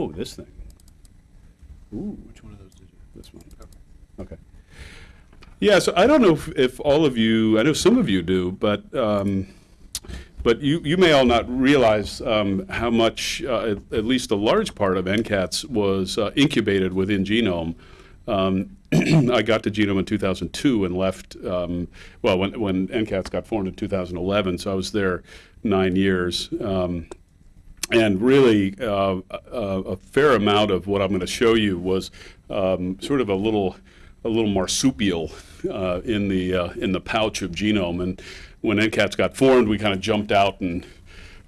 Oh, this thing. Ooh, Which one of those did you? this one. Okay. Yeah, so I don't know if, if all of you, I know some of you do, but, um, but you, you may all not realize um, how much, uh, at, at least a large part of NCATS was uh, incubated within Genome. Um, I got to Genome in 2002 and left, um, well, when, when NCATS got formed in 2011, so I was there nine years. Um, and really, uh, a, a fair amount of what I'm going to show you was um, sort of a little, a little marsupial uh, in the uh, in the pouch of genome. And when NCATS got formed, we kind of jumped out and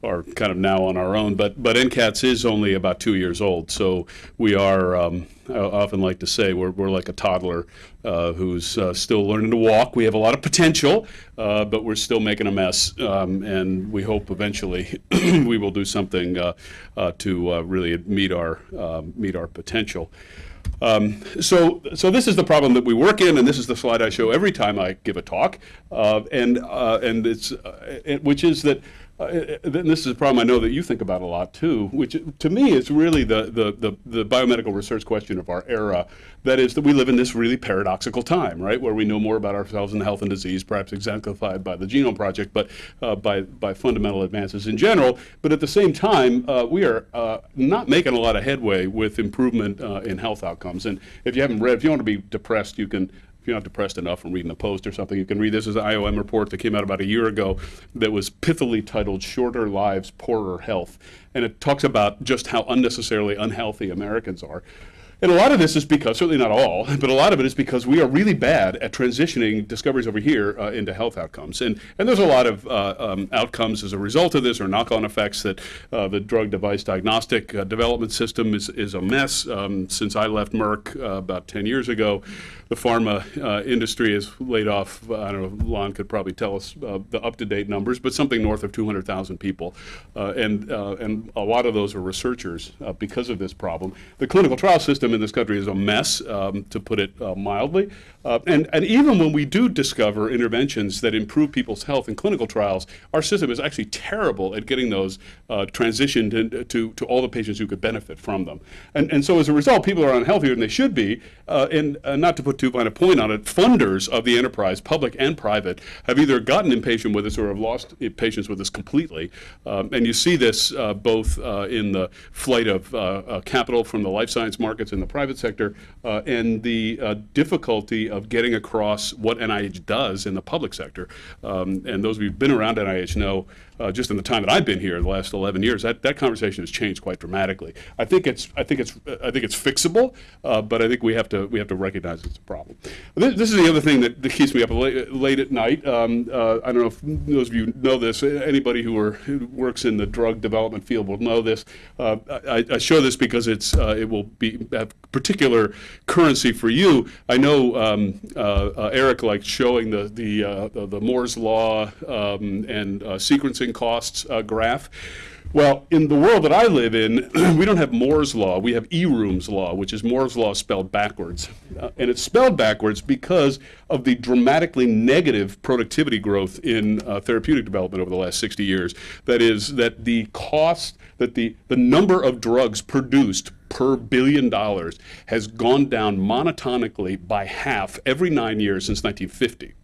are kind of now on our own. But but NCATS is only about two years old, so we are. Um, I often like to say we're we're like a toddler uh, who's uh, still learning to walk. We have a lot of potential, uh, but we're still making a mess. Um, and we hope eventually we will do something uh, uh, to uh, really meet our um, meet our potential. Um, so, so this is the problem that we work in, and this is the slide I show every time I give a talk, uh, and uh, and it's uh, which is that. Uh, this is a problem I know that you think about a lot too, which to me is really the, the, the, the biomedical research question of our era. That is that we live in this really paradoxical time, right, where we know more about ourselves and health and disease, perhaps exemplified by the Genome Project, but uh, by, by fundamental advances in general. But at the same time, uh, we are uh, not making a lot of headway with improvement uh, in health outcomes. And if you haven't read, if you want to be depressed, you can if you're not depressed enough from reading the Post or something, you can read this as an IOM report that came out about a year ago that was pithily titled Shorter Lives, Poorer Health. And it talks about just how unnecessarily unhealthy Americans are. And a lot of this is because, certainly not all, but a lot of it is because we are really bad at transitioning discoveries over here uh, into health outcomes. And, and there's a lot of uh, um, outcomes as a result of this or knock-on effects that uh, the drug device diagnostic uh, development system is, is a mess. Um, since I left Merck uh, about 10 years ago, the pharma uh, industry has laid off, I don't know, Lon could probably tell us the up-to-date numbers, but something north of 200,000 people. and, and a lot of those are researchers because of this problem. The clinical trial system in this country is a mess, um, to put it uh, mildly. Uh, and, and even when we do discover interventions that improve people's health in clinical trials, our system is actually terrible at getting those uh, transitioned in, to, to all the patients who could benefit from them. And, and so as a result, people are unhealthier than they should be. Uh, and uh, not to put too fine a point on it, funders of the enterprise, public and private, have either gotten impatient with us or have lost patience with us completely. Um, and you see this uh, both in the flight of capital from the life science markets and the private sector and the difficulty of getting across what NIH does in the public sector. Um, and those of you who've been around NIH know uh, just in the time that I've been here, the last 11 years, that, that conversation has changed quite dramatically. I think it's I think it's I think it's fixable, uh, but I think we have to we have to recognize it's a problem. This, this is the other thing that, that keeps me up late, late at night. Um, uh, I don't know if those of you know this. Anybody who, are, who works in the drug development field will know this. Uh, I, I, show this because it's uh, it will be have particular currency for you. I know um, uh, Eric likes showing the the, the, the Moore's law um, and sequencing costs uh, graph. Well, in the world that I live in, we don't have Moore's law. We have Eroom's law, which is Moore's law spelled backwards. Uh, and it's spelled backwards because of the dramatically negative productivity growth in uh, therapeutic development over the last 60 years. That is, that the cost, that the, the number of drugs produced per billion dollars has gone down monotonically by half every nine years since 1950.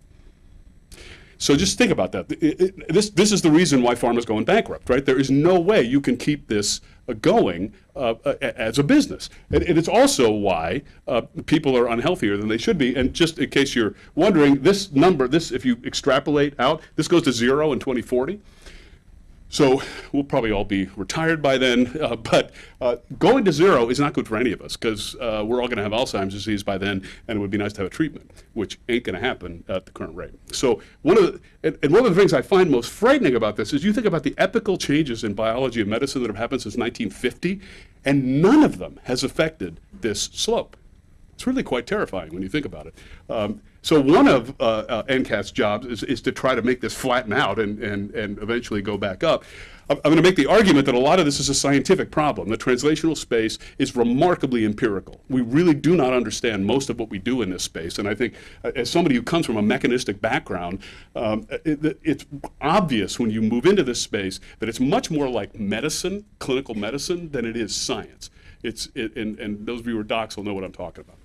So just think about that. It, it, this, this is the reason why pharma's going bankrupt, right? There is no way you can keep this uh, going uh, uh, as a business. And, and, it's also why uh, people are unhealthier than they should be. And just in case you're wondering, this number, this if you extrapolate out, this goes to zero in 2040. So we'll probably all be retired by then, uh, but uh, going to zero is not good for any of us because uh, we're all going to have Alzheimer's disease by then, and it would be nice to have a treatment, which ain't going to happen at the current rate. So one of the, and, and, one of the things I find most frightening about this is you think about the epical changes in biology and medicine that have happened since 1950, and none of them has affected this slope. It's really quite terrifying when you think about it. Um, so one of uh, uh, NCAT's jobs is, is to try to make this flatten out and, and, and eventually go back up. I'm going to make the argument that a lot of this is a scientific problem. The translational space is remarkably empirical. We really do not understand most of what we do in this space. And I think uh, as somebody who comes from a mechanistic background, um, it, it's obvious when you move into this space that it's much more like medicine, clinical medicine, than it is science. it's, it- and, and those of you who are docs will know what I'm talking about.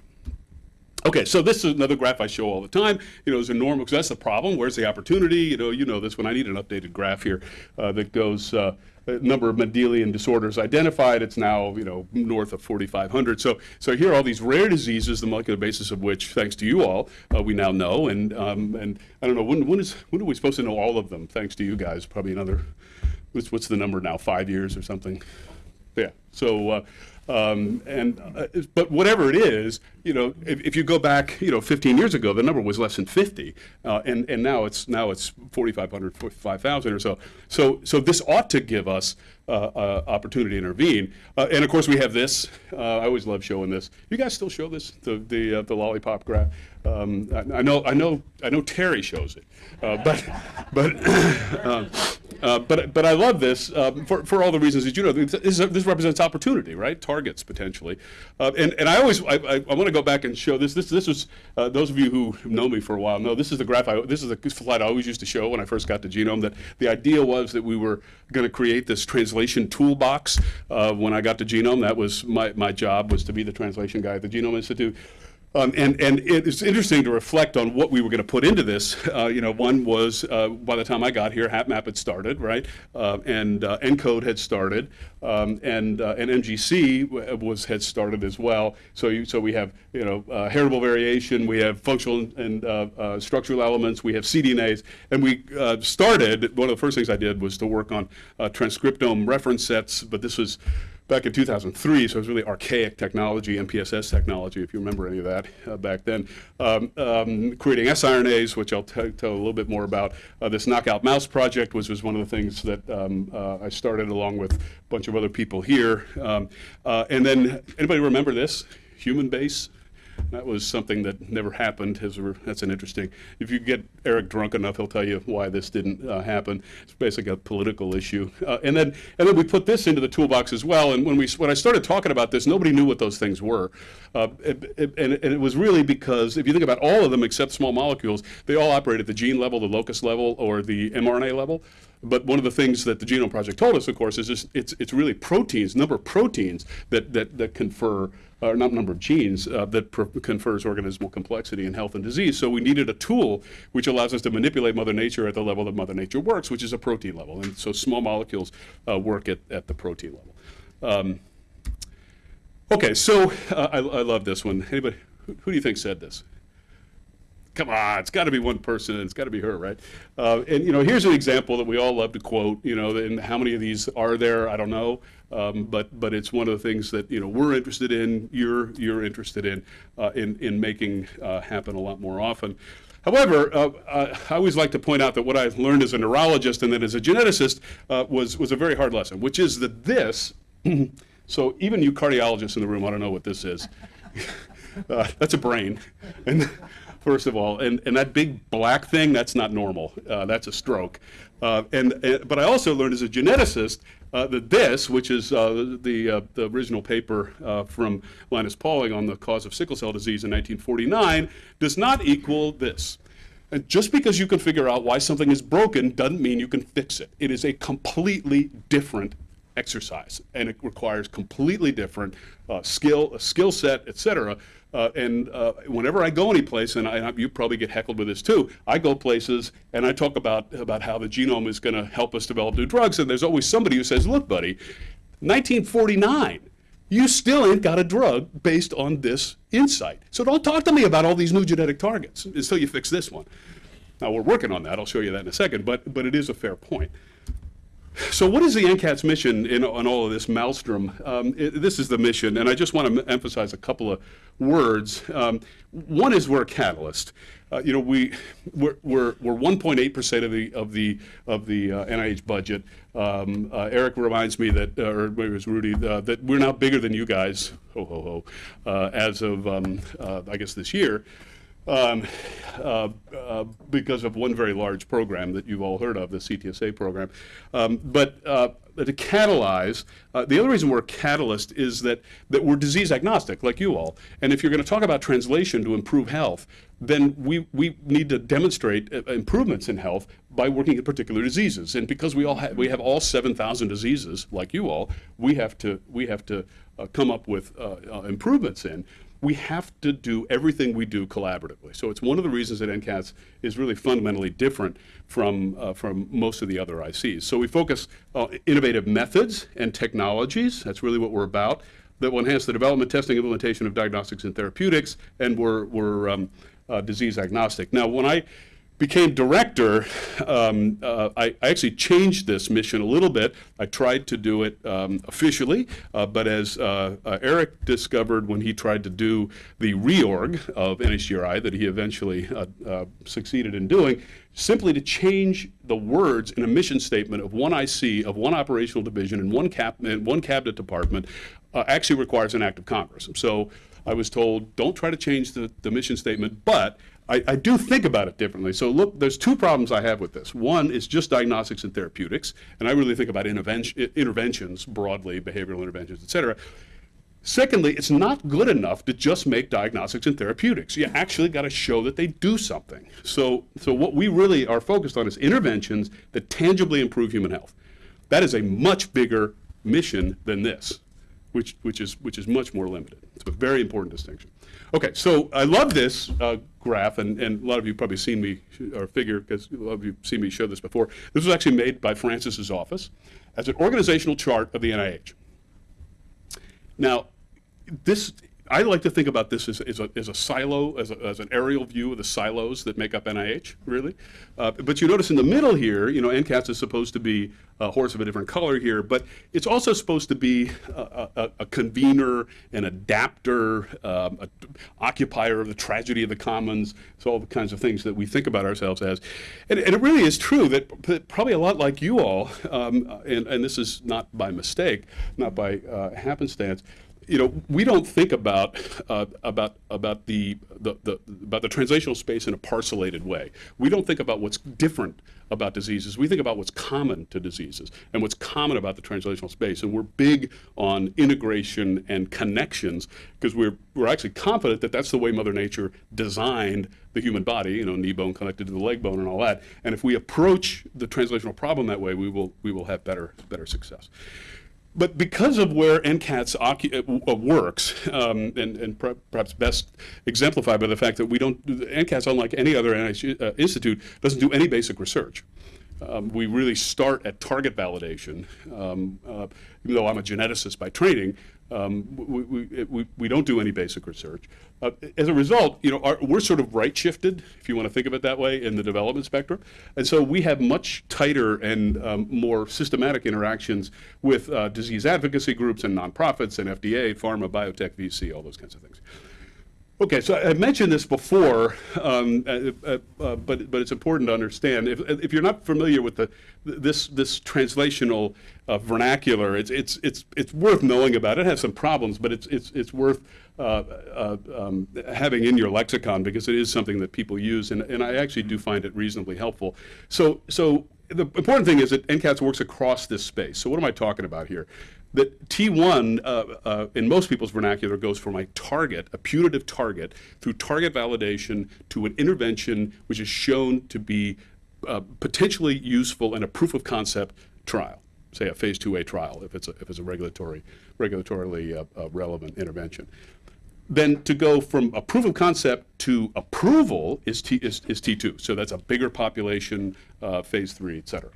Okay, so this is another graph I show all the time. You know, there's a normal, because that's the problem. Where's the opportunity? You know, you know this when I need an updated graph here uh, that goes uh, number of Mendelian disorders identified. It's now you know north of 4,500. So so here are all these rare diseases, the molecular basis of which, thanks to you all, uh, we now know. And um, and I don't know when when is when are we supposed to know all of them? Thanks to you guys, probably another. What's what's the number now? Five years or something? Yeah. So, uh, um, and uh, but whatever it is, you know, if, if you go back, you know, 15 years ago, the number was less than 50, uh, and and now it's now it's 4,500, 5,000 or so. So so this ought to give us uh, uh, opportunity to intervene. Uh, and of course, we have this. Uh, I always love showing this. You guys still show this, the the, the lollipop graph. Um, I, I know I know I know Terry shows it, but but. um, uh, but but I love this um, for, for all the reasons that you know. This, is- this represents opportunity, right? Targets potentially, uh, and and I always I, I, I want to go back and show this. This this was uh, those of you who know me for a while know this is the graph. I, this is the slide I always used to show when I first got to Genome. That the idea was that we were going to create this translation toolbox. Uh, when I got to Genome, that was my my job was to be the translation guy at the Genome Institute. Um, and, and it's interesting to reflect on what we were going to put into this. Uh, you know, one was uh, by the time I got here, HapMap had started, right? Uh, and uh, ENCODE had started, um, and uh, and MGC was had started as well. So you, so we have you know uh, heritable variation, we have functional and structural elements, we have cDNAs, and we started. One of the first things I did was to work on transcriptome reference sets, but this was back in 2003, so it was really archaic technology, MPSS technology, if you remember any of that uh, back then. Um, um, creating siRNAs, which I'll tell a little bit more about. Uh, this Knockout Mouse project which was one of the things that um, uh, I started along with a bunch of other people here. Um, uh, and then, anybody remember this? Human base? That was something that never happened. That's an interesting. If you get Eric drunk enough, he'll tell you why this didn't uh, happen. It's basically a political issue. Uh, and then, and then we put this into the toolbox as well. And when we, when I started talking about this, nobody knew what those things were. Uh, it- it- and, and it was really because if you think about all of them except small molecules, they all operate at the gene level, the locus level, or the mRNA level. But one of the things that the Genome Project told us, of course, is just, it's, it's really proteins, number of proteins that, that, that confer, or not number of genes, uh, that confers organismal complexity in health and disease. So we needed a tool which allows us to manipulate Mother Nature at the level that Mother Nature works, which is a protein level. And so small molecules uh, work at, at the protein level. Um, okay, so uh, I, I love this one. Anybody, who, who do you think said this? come on, it's got to be one person, it's got to be her, right? Uh, and you know, here's an example that we all love to quote. You know, and how many of these are there? I don't know, um, but but it's one of the things that you know we're interested in. You're you're interested in uh, in in making uh, happen a lot more often. However, uh, uh, I always like to point out that what I learned as a neurologist and then as a geneticist uh, was was a very hard lesson, which is that this. so even you cardiologists in the room, I don't know what this is. Uh, that's a brain. And first of all, and, and that big black thing, that's not normal. Uh, that's a stroke. Uh, and, and but I also learned as a geneticist uh, that this, which is uh, the uh, the original paper uh, from Linus Pauling on the cause of sickle cell disease in 1949, does not equal this. And just because you can figure out why something is broken doesn't mean you can fix it. It is a completely different exercise, and it requires completely different uh, skill, a skill set, et cetera. Uh, and uh, whenever I go anyplace, and, I, and you probably get heckled with this too, I go places and I talk about about how the genome is going to help us develop new drugs, and there's always somebody who says, "Look, buddy, 1949." You still ain't got a drug based on this insight. So don't talk to me about all these new genetic targets until you fix this one. Now we're working on that. I'll show you that in a second. But but it is a fair point. So what is the NCAT's mission in on all of this maelstrom? Um, it- this is the mission, and I just want to emphasize a couple of words. Um, one is we're a catalyst. Uh, you know, we we're we're, we're 1.8 percent of the of the of the uh, NIH budget. Um, uh, Eric reminds me that, uh, or maybe it was Rudy, uh, that we're now bigger than you guys. Ho ho ho! Uh, as of um, I guess this year um, uh, uh, because of one very large program that you've all heard of, the CTSA program. Um, but uh, to catalyze. Uh, the other reason we're a catalyst is that, that we're disease agnostic, like you all. And if you're going to talk about translation to improve health, then we, we need to demonstrate uh, improvements in health by working in particular diseases. And because we all ha we have all 7,000 diseases, like you all, we have to, we have to uh, come up with improvements in we have to do everything we do collaboratively. So it's one of the reasons that NCATS is really fundamentally different from, uh, from most of the other ICs. So we focus on innovative methods and technologies. That's really what we're about. That will enhance the development, testing, implementation of diagnostics and therapeutics, and we're, we're um, uh, disease agnostic. Now, when I became director, um, uh, I, I, actually changed this mission a little bit. I tried to do it um, officially, uh, but as uh, uh Eric discovered when he tried to do the reorg of NHGRI that he eventually uh, uh, succeeded in doing, simply to change the words in a mission statement of one IC, of one operational division, and one, cap and one cabinet department actually requires an act of Congress. So I was told, don't try to change the, the mission statement, but I, I, do think about it differently. So look, there's two problems I have with this. One is just diagnostics and therapeutics, and I really think about intervention, interventions broadly, behavioral interventions, et cetera. Secondly, it's not good enough to just make diagnostics and therapeutics. You actually got to show that they do something. So, so what we really are focused on is interventions that tangibly improve human health. That is a much bigger mission than this, which, which, is, which is much more limited. It's a very important distinction. Okay, so I love this uh, graph, and, and a lot of you probably seen me, or figure, because a lot of you seen me show this before. This was actually made by Francis's office as an organizational chart of the NIH. Now, this I like to think about this as, as, a, as a, silo, as, a, as, an aerial view of the silos that make up NIH, really. Uh, but you notice in the middle here, you know, NCATS is supposed to be a horse of a different color here, but it's also supposed to be a, a convener, an adapter, um, occupier of the tragedy of the commons, so all the kinds of things that we think about ourselves as. And, and it really is true that probably a lot like you all, um, and, and, this is not by mistake, not by uh, happenstance, you know, we don't think about uh, about about the, the, the about the translational space in a parcellated way. We don't think about what's different about diseases. We think about what's common to diseases and what's common about the translational space. And we're big on integration and connections because we're we're actually confident that that's the way Mother Nature designed the human body. You know, knee bone connected to the leg bone and all that. And if we approach the translational problem that way, we will we will have better better success. But because of where NCATS uh, uh, works, um, and, and per perhaps best exemplified by the fact that we don't, NCATS, unlike any other NIH, uh, institute, doesn't do any basic research. Um, we really start at target validation. Um, uh, even though I'm a geneticist by training, um, we, we, we, we, don't do any basic research. Uh, as a result, you know, our, we're sort of right shifted, if you want to think of it that way, in the development spectrum. And so we have much tighter and um, more systematic interactions with uh, disease advocacy groups and nonprofits and FDA, pharma, biotech, VC, all those kinds of things. Okay, so I mentioned this before, um, uh, uh, uh, but but it's important to understand. If if you're not familiar with the this this translational uh, vernacular, it's it's it's it's worth knowing about. It has some problems, but it's it's it's worth uh, uh, um, having in your lexicon because it is something that people use, and and I actually do find it reasonably helpful. So so the important thing is that NCATS works across this space. So what am I talking about here? That T1, uh, uh, in most people's vernacular, goes from a target, a putative target, through target validation to an intervention which is shown to be uh, potentially useful in a proof of concept trial, say a phase 2A trial, if it's a, if it's a regulatory, regulatorily uh, uh, relevant intervention. Then to go from a proof of concept to approval is, T, is, is T2. So that's a bigger population, uh, phase three, et cetera.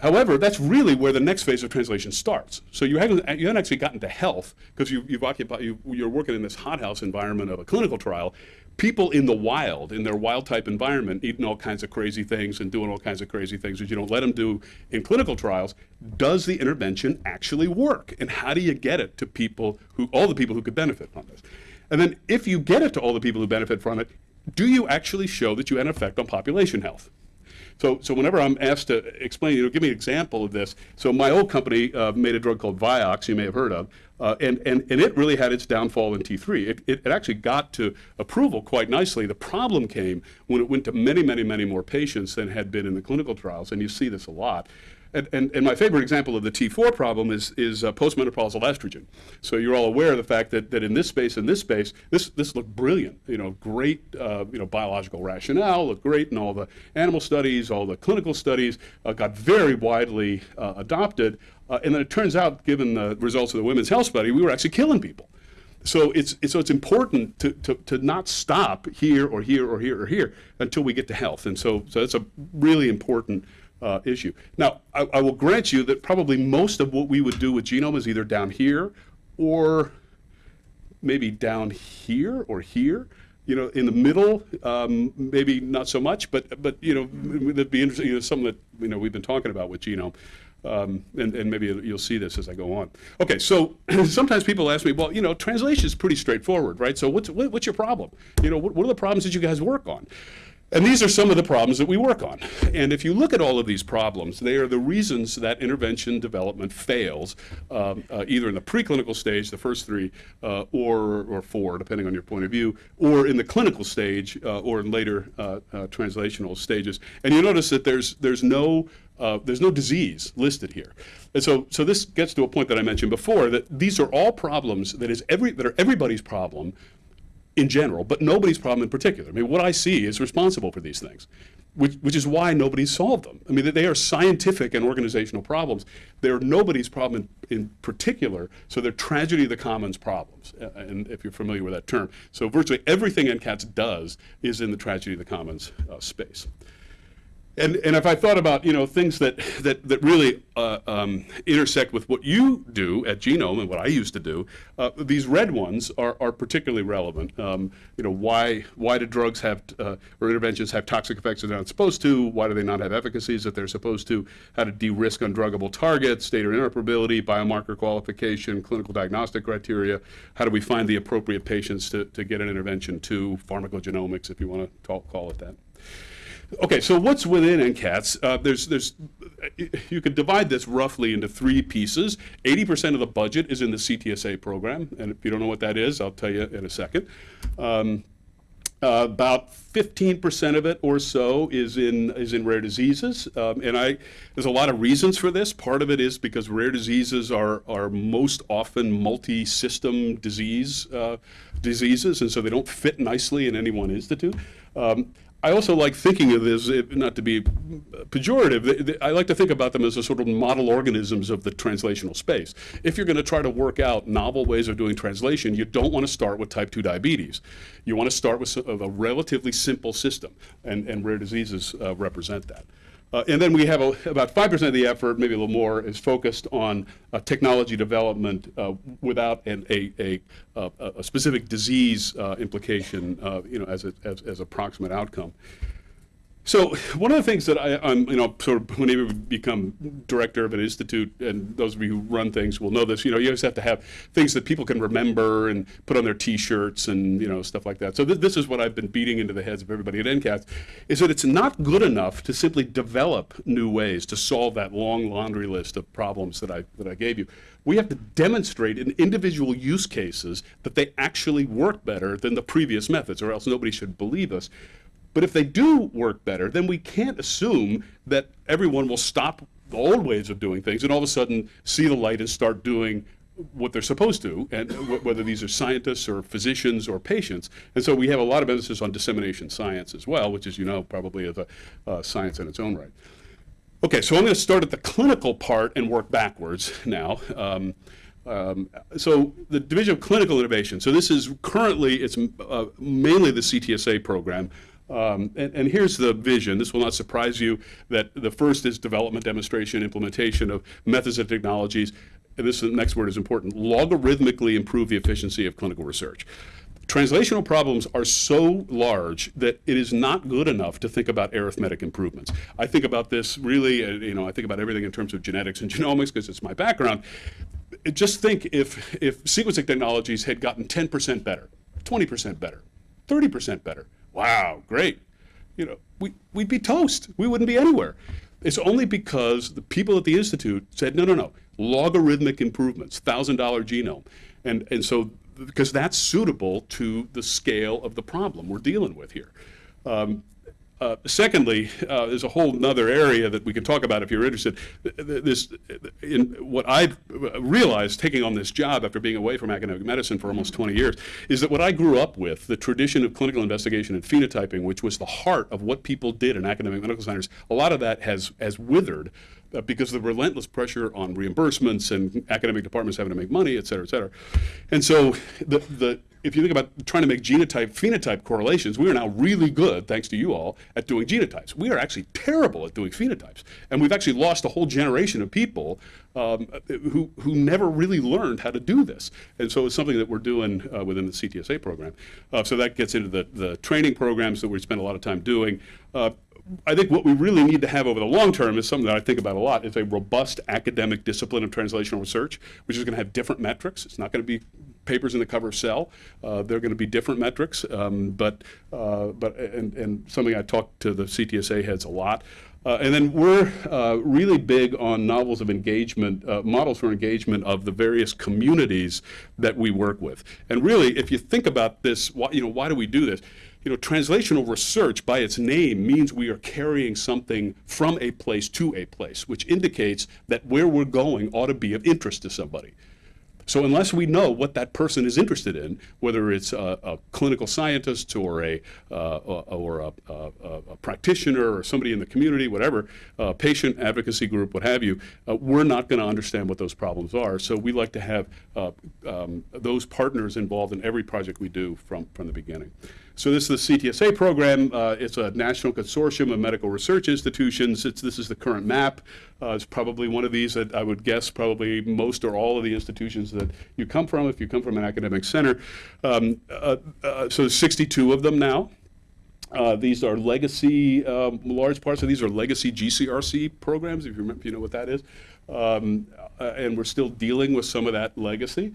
However, that's really where the next phase of translation starts. So you haven't, you haven't actually gotten to health because you, have occupied, you, you're working in this hothouse environment of a clinical trial. People in the wild, in their wild type environment, eating all kinds of crazy things and doing all kinds of crazy things that you don't let them do in clinical trials. Does the intervention actually work? And how do you get it to people who, all the people who could benefit from this? And then if you get it to all the people who benefit from it, do you actually show that you had an effect on population health? So, so whenever I'm asked to explain, you know, give me an example of this. So my old company uh, made a drug called Vioxx, you may have heard of, uh, and, and, and it really had its downfall in T3. It, it, it, actually got to approval quite nicely. The problem came when it went to many, many, many more patients than had been in the clinical trials, and you see this a lot. And, and, and my favorite example of the T4 problem is, is uh, postmenopausal estrogen. So you're all aware of the fact that, that in this space, in this space, this, this looked brilliant. You know, great, uh, you know, biological rationale, looked great in all the animal studies, all the clinical studies, uh, got very widely uh, adopted. Uh, and then it turns out, given the results of the women's health study, we were actually killing people. So it's, it's, so it's important to, to, to not stop here or here or here or here until we get to health. And so, so that's a really important uh, issue. Now, I, I will grant you that probably most of what we would do with genome is either down here or maybe down here or here. You know, in the middle, um, maybe not so much, but but you know, that'd be interesting. You know, something that you know we've been talking about with genome. Um, and, and, maybe you'll see this as I go on. Okay, so sometimes people ask me, well, you know, translation is pretty straightforward, right? So what's, what, what's your problem? You know, what, what, are the problems that you guys work on? And these are some of the problems that we work on. And if you look at all of these problems, they are the reasons that intervention development fails, um, uh, either in the preclinical stage, the first three, uh, or, or four, depending on your point of view, or in the clinical stage, uh, or in later uh, uh, translational stages. And you notice that there's, there's no uh, there's no disease listed here. And so, so this gets to a point that I mentioned before, that these are all problems that, is every, that are everybody's problem in general, but nobody's problem in particular. I mean, what IC is responsible for these things, which, which is why nobody's solved them. I mean, they are scientific and organizational problems. They're nobody's problem in, in particular, so they're tragedy of the commons problems, and if you're familiar with that term. So virtually everything NCATS does is in the tragedy of the commons uh, space. And, and if I thought about you know things that that that really uh, um, intersect with what you do at Genome and what I used to do, uh, these red ones are, are particularly relevant. Um, you know why why do drugs have uh, or interventions have toxic effects that they're not supposed to? Why do they not have efficacies that they're supposed to? How to de-risk undruggable targets, data interoperability, biomarker qualification, clinical diagnostic criteria. How do we find the appropriate patients to, to get an intervention to pharmacogenomics, if you want to call it that. Okay, so what's within NCATS? Uh, there's, there's, you could divide this roughly into three pieces. 80% of the budget is in the CTSA program, and if you don't know what that is, I'll tell you in a second. Um, uh, about 15% of it or so is in is in rare diseases, um, and I there's a lot of reasons for this. Part of it is because rare diseases are are most often multi-system disease uh, diseases, and so they don't fit nicely in any one institute. Um, I also like thinking of this, not to be pejorative, I like to think about them as a sort of model organisms of the translational space. If you're going to try to work out novel ways of doing translation, you don't want to start with type 2 diabetes. You want to start with a relatively simple system, and, and rare diseases uh, represent that. Uh, and then we have a, about 5% of the effort, maybe a little more, is focused on uh, technology development uh, without an, a, a, a, specific disease uh, implication, uh, you know, as a, as, as approximate outcome. So one of the things that I, am you know, sort of whenever you become director of an institute, and those of you who run things will know this, you know, you always have to have things that people can remember and put on their T-shirts and you know stuff like that. So th this is what I've been beating into the heads of everybody at NCATS, is that it's not good enough to simply develop new ways to solve that long laundry list of problems that I that I gave you. We have to demonstrate in individual use cases that they actually work better than the previous methods, or else nobody should believe us. But if they do work better, then we can't assume that everyone will stop the old ways of doing things and all of a sudden see the light and start doing what they're supposed to, and whether these are scientists or physicians or patients. And so we have a lot of emphasis on dissemination science as well, which, as you know, probably is a uh, science in its own right. Okay, so I'm going to start at the clinical part and work backwards now. Um, um, so the Division of Clinical Innovation. So this is currently, it's uh, mainly the CTSA program. Um, and, and, here's the vision. This will not surprise you that the first is development, demonstration, implementation of methods and technologies. And this next word is important, logarithmically improve the efficiency of clinical research. Translational problems are so large that it is not good enough to think about arithmetic improvements. I think about this really, uh, you know, I think about everything in terms of genetics and genomics because it's my background. Just think if, if sequencing technologies had gotten 10% better, 20% better, 30% better, wow, great. You know, we, we'd be toast. We wouldn't be anywhere. It's only because the people at the Institute said, no, no, no, logarithmic improvements, $1,000 genome. And, and so, because that's suitable to the scale of the problem we're dealing with here. Um, uh, secondly, uh, there's a whole nother area that we can talk about if you're interested. Th- th- This, in what I've realized taking on this job after being away from academic medicine for almost 20 years, is that what I grew up with, the tradition of clinical investigation and phenotyping, which was the heart of what people did in academic medical centers, a lot of that has, has withered uh, because of the relentless pressure on reimbursements and academic departments having to make money, et cetera, et cetera. And so the, the, if you think about trying to make genotype phenotype correlations, we are now really good, thanks to you all, at doing genotypes. We are actually terrible at doing phenotypes. And we've actually lost a whole generation of people um, who, who never really learned how to do this. And so it's something that we're doing uh, within the CTSA program. Uh, so that gets into the, the training programs that we spend a lot of time doing. Uh, I think what we really need to have over the long term is something that I think about a lot. Is a robust academic discipline of translational research, which is going to have different metrics. It's not going to be papers in the cover of Cell. Uh, they're going to be different metrics, um, but uh, but and, and something I talk to the CTSA heads a lot. Uh, and then we're uh, really big on novels of engagement, uh, models for engagement of the various communities that we work with. And really, if you think about this, why, you know, why do we do this? you know, translational research by its name means we are carrying something from a place to a place, which indicates that where we're going ought to be of interest to somebody. So unless we know what that person is interested in, whether it's a, a clinical scientist or a uh, or a, a, a, practitioner or somebody in the community, whatever, uh, patient advocacy group, what have you, uh, we're not going to understand what those problems are. So we like to have uh, um, those partners involved in every project we do from from the beginning. So this is the CTSA program. Uh, it's a national consortium of medical research institutions. It's, this is the current map. Uh, it's probably one of these that I would guess probably most or all of the institutions that you come from if you come from an academic center. Um, uh, uh so 62 of them now. Uh, these are legacy, um, large parts of these are legacy GCRC programs, if you, remember, if you know what that is. Um, uh, and we're still dealing with some of that legacy.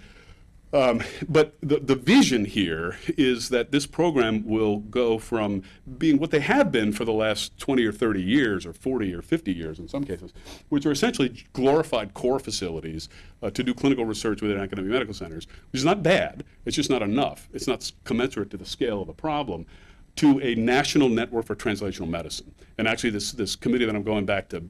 Um, but the, the vision here is that this program will go from being what they have been for the last 20 or 30 years, or 40 or 50 years in some cases, which are essentially glorified core facilities uh, to do clinical research within academic medical centers, which is not bad, it's just not enough. It's not commensurate to the scale of the problem to a national network for translational medicine. And actually, this, this committee that I'm going back to,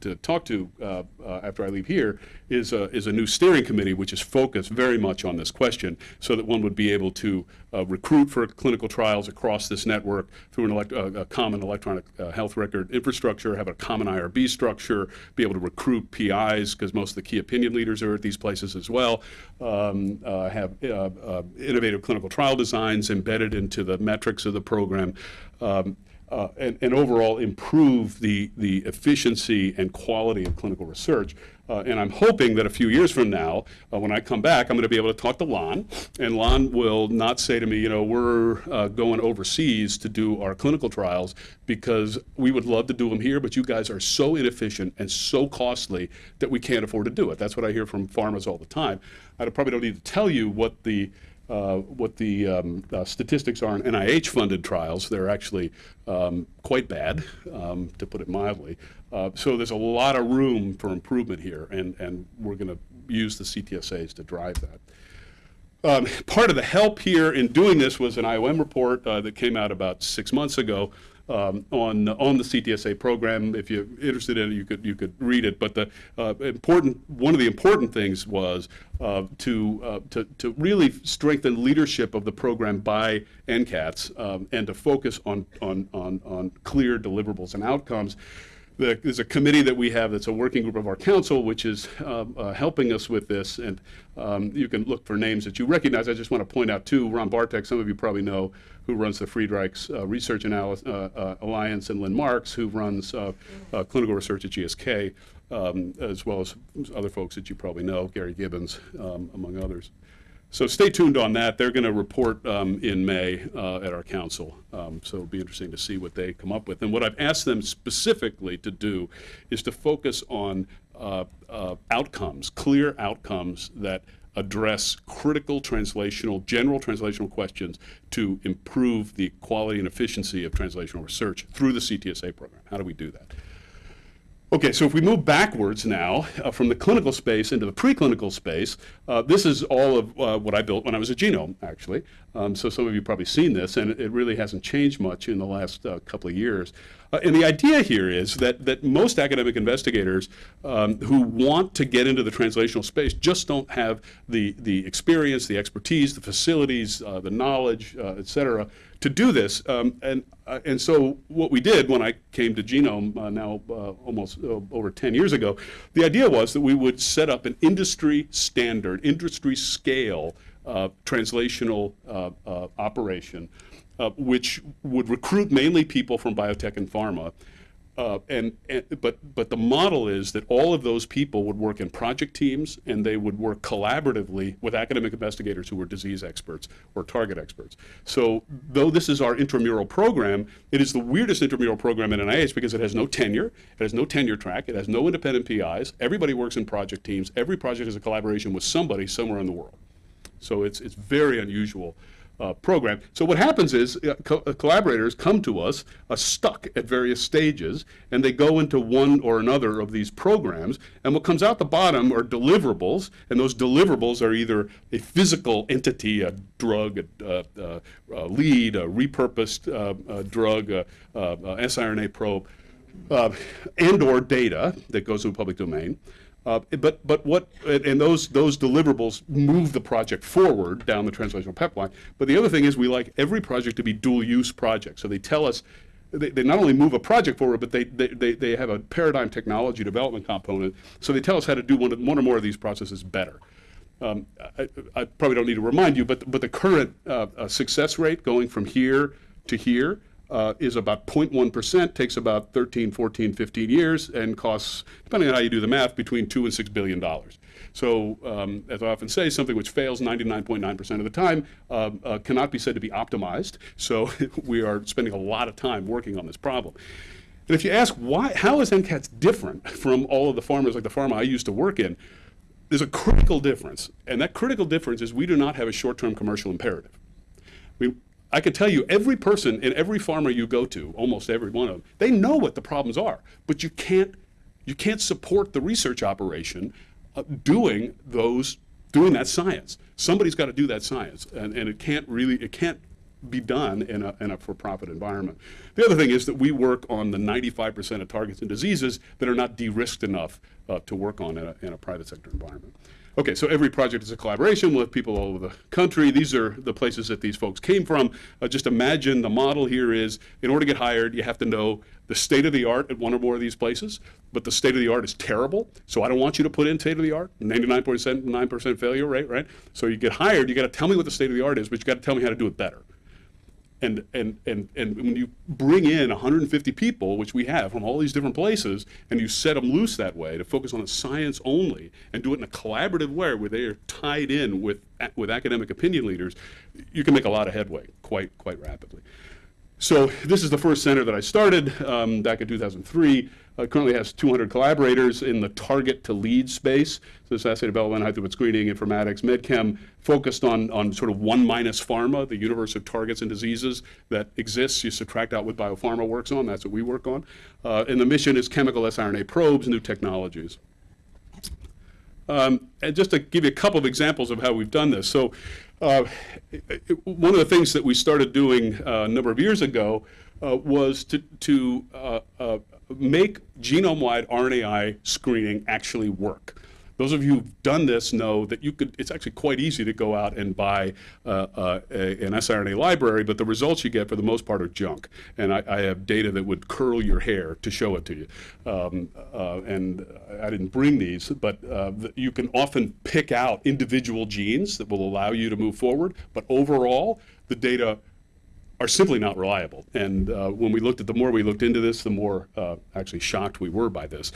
to talk to uh, uh, after I leave here is a, is a new steering committee which is focused very much on this question so that one would be able to uh, recruit for clinical trials across this network through an elect- uh, a common electronic uh, health record infrastructure, have a common IRB structure, be able to recruit PIs because most of the key opinion leaders are at these places as well, um, uh, have innovative clinical trial designs embedded into the metrics of the program. Um, uh, and, and, overall improve the, the efficiency and quality of clinical research. Uh, and I'm hoping that a few years from now, uh, when I come back, I'm going to be able to talk to Lon, and Lon will not say to me, you know, we're uh, going overseas to do our clinical trials because we would love to do them here, but you guys are so inefficient and so costly that we can't afford to do it. That's what I hear from pharmas all the time. I probably don't need to tell you what the uh, what the um, uh, statistics are in NIH-funded trials. They're actually um, quite bad, um, to put it mildly. Uh, so there's a lot of room for improvement here, and, and we're going to use the CTSAs to drive that. Um, part of the help here in doing this was an IOM report uh, that came out about six months ago um, on on the CTSA program. If you're interested in it, you could you could read it. But the uh, important one of the important things was uh, to, uh, to to really strengthen leadership of the program by NCATS um, and to focus on on on on clear deliverables and outcomes. The, there's a committee that we have that's a working group of our council, which is um, uh, helping us with this. And um, you can look for names that you recognize. I just want to point out, too, Ron Bartek, some of you probably know, who runs the Friedreich's uh, Research uh, uh, Alliance, and Lynn Marks, who runs uh, uh, clinical research at GSK, um, as well as other folks that you probably know, Gary Gibbons, um, among others. So stay tuned on that. They're going to report um, in May uh, at our council. Um, so it'll be interesting to see what they come up with. And what I've asked them specifically to do is to focus on uh, uh, outcomes, clear outcomes that address critical translational, general translational questions to improve the quality and efficiency of translational research through the CTSA program. How do we do that? Okay, so if we move backwards now uh, from the clinical space into the preclinical space, uh, this is all of uh, what I built when I was at Genome, actually. Um, so some of you probably seen this, and it, really hasn't changed much in the last uh, couple of years. Uh, and the idea here is that, that most academic investigators um, who want to get into the translational space just don't have the, the experience, the expertise, the facilities, uh, the knowledge, et cetera, to do this. Um, and, uh, and so what we did when I came to Genome uh, now uh, almost uh, over 10 years ago, the idea was that we would set up an industry standard, industry scale uh, translational uh, operation, which would recruit mainly people from biotech and pharma uh, and, and, but but the model is that all of those people would work in project teams and they would work collaboratively with academic investigators who were disease experts or target experts. So though this is our intramural program, it is the weirdest intramural program in NIH because it has no tenure, it has no tenure track, it has no independent PIs. Everybody works in project teams. Every project is a collaboration with somebody somewhere in the world. So it's it's very unusual uh, program. So what happens is uh, co uh, collaborators come to us uh, stuck at various stages, and they go into one or another of these programs, and what comes out the bottom are deliverables, and those deliverables are either a physical entity, a drug, a, a, a lead, a repurposed uh, drug, a, siRNA probe, uh, and or data that goes to the public domain. Uh, but but what and those those deliverables move the project forward down the translational pipeline. But the other thing is we like every project to be dual use project. So they tell us they, they not only move a project forward, but they, they, they, have a paradigm technology development component. So they tell us how to do one, one or more of these processes better. Um, I, I, probably don't need to remind you, but but the current uh, uh, success rate going from here to here uh, is about 0.1%, takes about 13, 14, 15 years, and costs, depending on how you do the math, between 2 and $6 billion. So, um, as I often say, something which fails 99.9% of the time uh, uh, cannot be said to be optimized. So, we are spending a lot of time working on this problem. And if you ask why, how is NCATS different from all of the pharmas like the pharma I used to work in, there's a critical difference. And that critical difference is we do not have a short-term commercial imperative. We, I can tell you, every person in every pharma you go to, almost every one of them, they know what the problems are, but you can't, you can't support the research operation uh, doing those, doing that science. Somebody's got to do that science, and, and it can't really, it can't be done in a, in a for-profit environment. The other thing is that we work on the 95% of targets and diseases that are not de-risked enough uh, to work on in a, in a private sector environment. Okay, so every project is a collaboration with people all over the country. These are the places that these folks came from. Uh, just imagine the model here is, in order to get hired, you have to know the state of the art at one or more of these places, but the state of the art is terrible, so I don't want you to put in state of the art, 99.9% failure rate, right? So you get hired, you gotta tell me what the state of the art is, but you gotta tell me how to do it better. And, and, and, and when you bring in 150 people, which we have from all these different places, and you set them loose that way to focus on the science only and do it in a collaborative way where they are tied in with, with academic opinion leaders, you can make a lot of headway quite, quite rapidly. So this is the first center that I started um, back in 2003. Uh, currently has 200 collaborators in the target to lead space. So this assay development, high throughput screening, informatics, medchem, focused on, on sort of one minus pharma, the universe of targets and diseases that exists. You subtract out what biopharma works on. That's what we work on. Uh, and the mission is chemical siRNA probes, new technologies. Um, and just to give you a couple of examples of how we've done this. So uh, one of the things that we started doing uh, a number of years ago uh, was to, to uh, uh, make genome-wide RNAi screening actually work. Those of you who've done this know that you could, it's actually quite easy to go out and buy uh, uh, a, an siRNA library, but the results you get for the most part are junk. And I, I have data that would curl your hair to show it to you. Um, uh, and I didn't bring these, but uh, you can often pick out individual genes that will allow you to move forward, but overall, the data are simply not reliable. And uh, when we looked at, the more we looked into this, the more uh, actually shocked we were by this.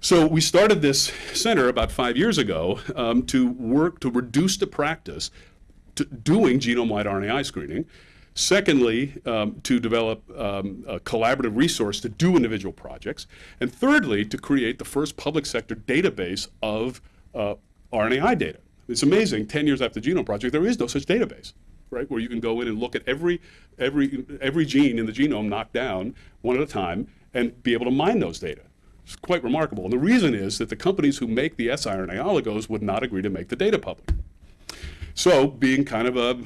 So we started this center about five years ago um, to work to reduce the practice to doing genome-wide RNAi screening. Secondly, um, to develop um, a collaborative resource to do individual projects. And thirdly, to create the first public sector database of uh, RNAi data. It's amazing, 10 years after the Genome Project, there is no such database, right? Where you can go in and look at every, every, every gene in the genome knocked down one at a time and be able to mine those data. It's quite remarkable. And the reason is that the companies who make the siRNA oligos would not agree to make the data public. So, being kind of a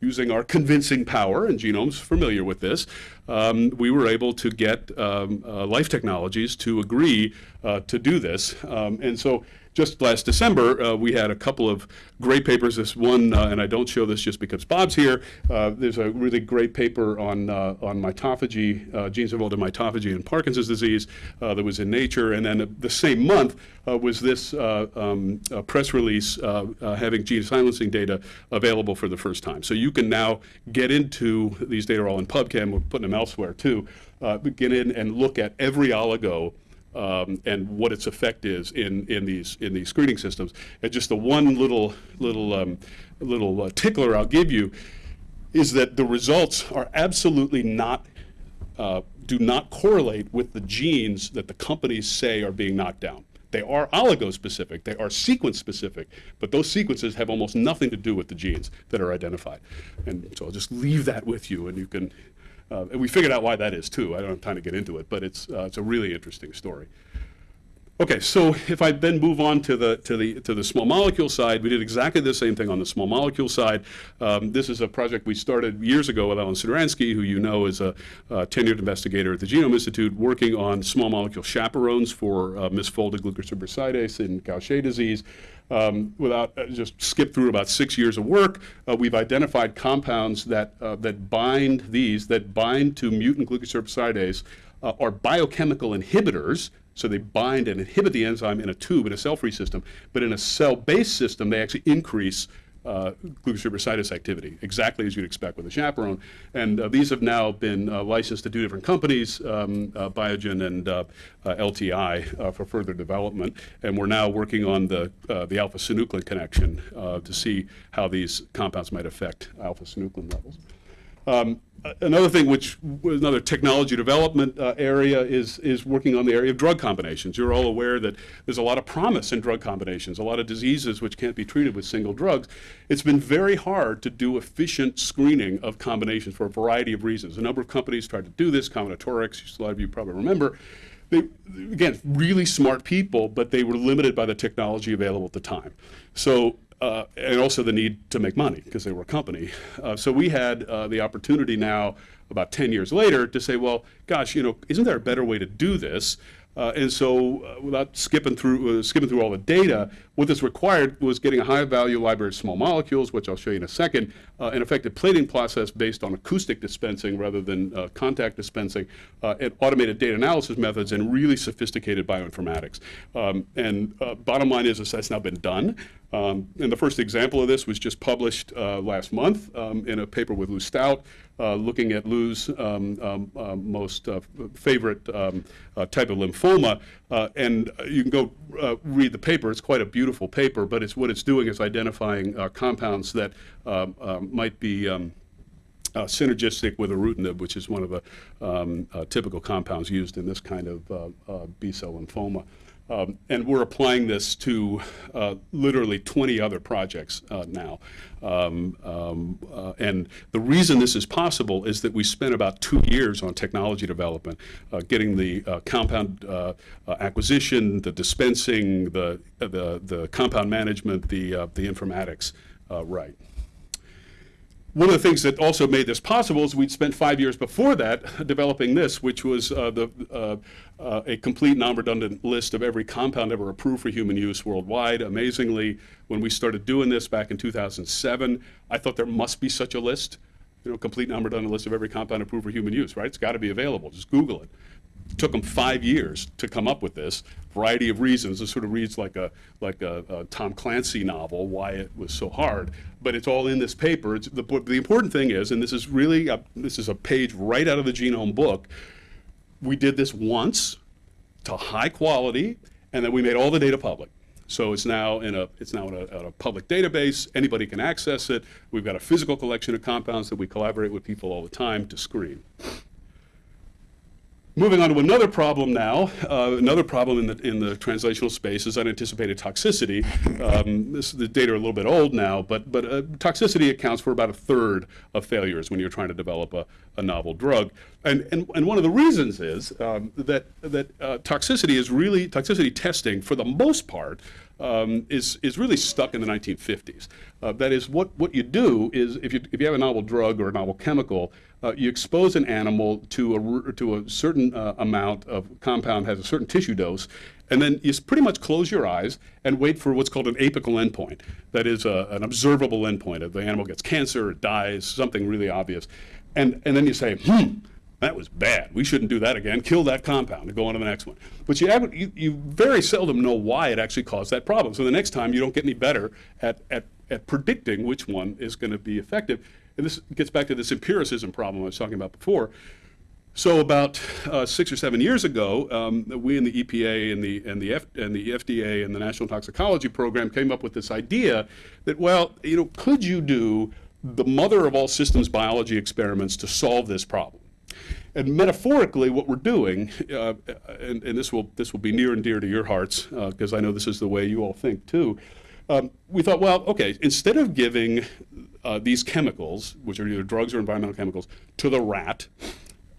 using our convincing power, and Genome's familiar with this, um, we were able to get um, uh, Life Technologies to agree uh, to do this. Um, and so just last December, uh, we had a couple of great papers. This one, uh, and I don't show this just because Bob's here. Uh, there's a really great paper on uh, on mitophagy, uh, genes involved in mitophagy and Parkinson's disease uh, that was in Nature. And then the same month was this um, press release having gene silencing data available for the first time. So you can now get into these data are all in PubChem. We're putting them elsewhere too. get in and look at every oligo um, and what its effect is in, in these in these screening systems. And just the one little little um, little uh, tickler I'll give you is that the results are absolutely not uh, do not correlate with the genes that the companies say are being knocked down. They are oligo-specific, they are sequence-specific, but those sequences have almost nothing to do with the genes that are identified. And so I'll just leave that with you, and you can and we figured out why that is too. I don't have time to get into it, but it's, uh, it's a really interesting story. Okay, so if I then move on to the to the to the small molecule side, we did exactly the same thing on the small molecule side. Um, this is a project we started years ago with Ellen Sidransky, who you know is a, tenured investigator at the Genome Institute, working on small molecule chaperones for uh, misfolded glucocerebrosidase in Gaucher disease. Um, without uh, just skip through about six years of work, uh, we've identified compounds that uh, that bind these that bind to mutant glucocerebrosidase uh, are biochemical inhibitors so they bind and inhibit the enzyme in a tube in a cell-free system. But in a cell-based system, they actually increase uh, glucocerebrosidase activity, exactly as you'd expect with a chaperone. And uh, these have now been uh, licensed to two different companies, um, uh, Biogen and uh, uh, LTI, for further development. And we're now working on the, the alpha-synuclein connection to see how these compounds might affect alpha-synuclein levels. Um, another thing which another technology development uh, area is, is working on the area of drug combinations. You're all aware that there's a lot of promise in drug combinations, a lot of diseases which can't be treated with single drugs. It's been very hard to do efficient screening of combinations for a variety of reasons. A number of companies tried to do this, CombinatoRx, a lot of you probably remember. They, again, really smart people, but they were limited by the technology available at the time. So uh, and also the need to make money because they were a company. Uh, so we had uh, the opportunity now, about 10 years later, to say, well, gosh, you know, isn't there a better way to do this? Uh, and so, uh, without skipping through uh, skipping through all the data, what this required was getting a high-value library of small molecules, which I'll show you in a second, uh, an effective plating process based on acoustic dispensing rather than uh, contact dispensing, uh, and automated data analysis methods, and really sophisticated bioinformatics. Um, and bottom line is, is that's now been done. Um, and the first example of this was just published last month um, in a paper with Lou Staudt, uh, looking at Lou's um, um, uh, most uh, favorite um, type of lymphoma. and you can go read the paper. It's quite a beautiful paper, but it's what it's doing is identifying compounds that um, um, might be uh, synergistic with ibrutinib, which is one of the um, uh, typical compounds used in this kind of uh, B-cell lymphoma. Um, and we're applying this to uh, literally 20 other projects uh, now. Um, um, uh, and the reason this is possible is that we spent about two years on technology development, uh, getting the uh, compound uh, acquisition, the dispensing, the, the, the compound management, the, the informatics right one of the things that also made this possible is we'd spent five years before that developing this, which was uh, the, uh, uh, a complete non-redundant list of every compound ever approved for human use worldwide. Amazingly, when we started doing this back in 2007, I thought there must be such a list, you know, complete non-redundant list of every compound approved for human use, right? It's got to be available. Just Google it took them five years to come up with this variety of reasons. It sort of reads like a like a, a, Tom Clancy novel, why it was so hard. But it's all in this paper. It's the, the important thing is, and this is really a, this is a page right out of the genome book. We did this once to high quality, and then we made all the data public. So it's now in a it's now in a, in a, public database. Anybody can access it. We've got a physical collection of compounds that we collaborate with people all the time to screen. Moving on to another problem now, uh, another problem in the, in the translational space is unanticipated toxicity. Um, this, the data are a little bit old now, but, but uh, toxicity accounts for about a third of failures when you're trying to develop a, a novel drug. And, and, and one of the reasons is um, that, that uh, toxicity is really, toxicity testing for the most part um, is, is really stuck in the 1950s. Uh, that is, what, what you do is if you, if you have a novel drug or a novel chemical, uh, you expose an animal to a, to a certain uh, amount of compound, has a certain tissue dose, and then you pretty much close your eyes and wait for what's called an apical endpoint. That is a, an observable endpoint. If the animal gets cancer, it dies, something really obvious. And, and then you say, hmm, that was bad. We shouldn't do that again. Kill that compound and go on to the next one. But you, you, you very seldom know why it actually caused that problem. So the next time you don't get any better at, at, at predicting which one is going to be effective. And this gets back to this empiricism problem I was talking about before. So about uh, six or seven years ago, um, we in the EPA and the and the F, and the FDA and the National Toxicology Program came up with this idea that well, you know, could you do the mother of all systems biology experiments to solve this problem? And metaphorically, what we're doing, uh, and, and, this will this will be near and dear to your hearts because uh, I know this is the way you all think too. Um, we thought, well, okay, instead of giving uh, these chemicals, which are either drugs or environmental chemicals, to the rat,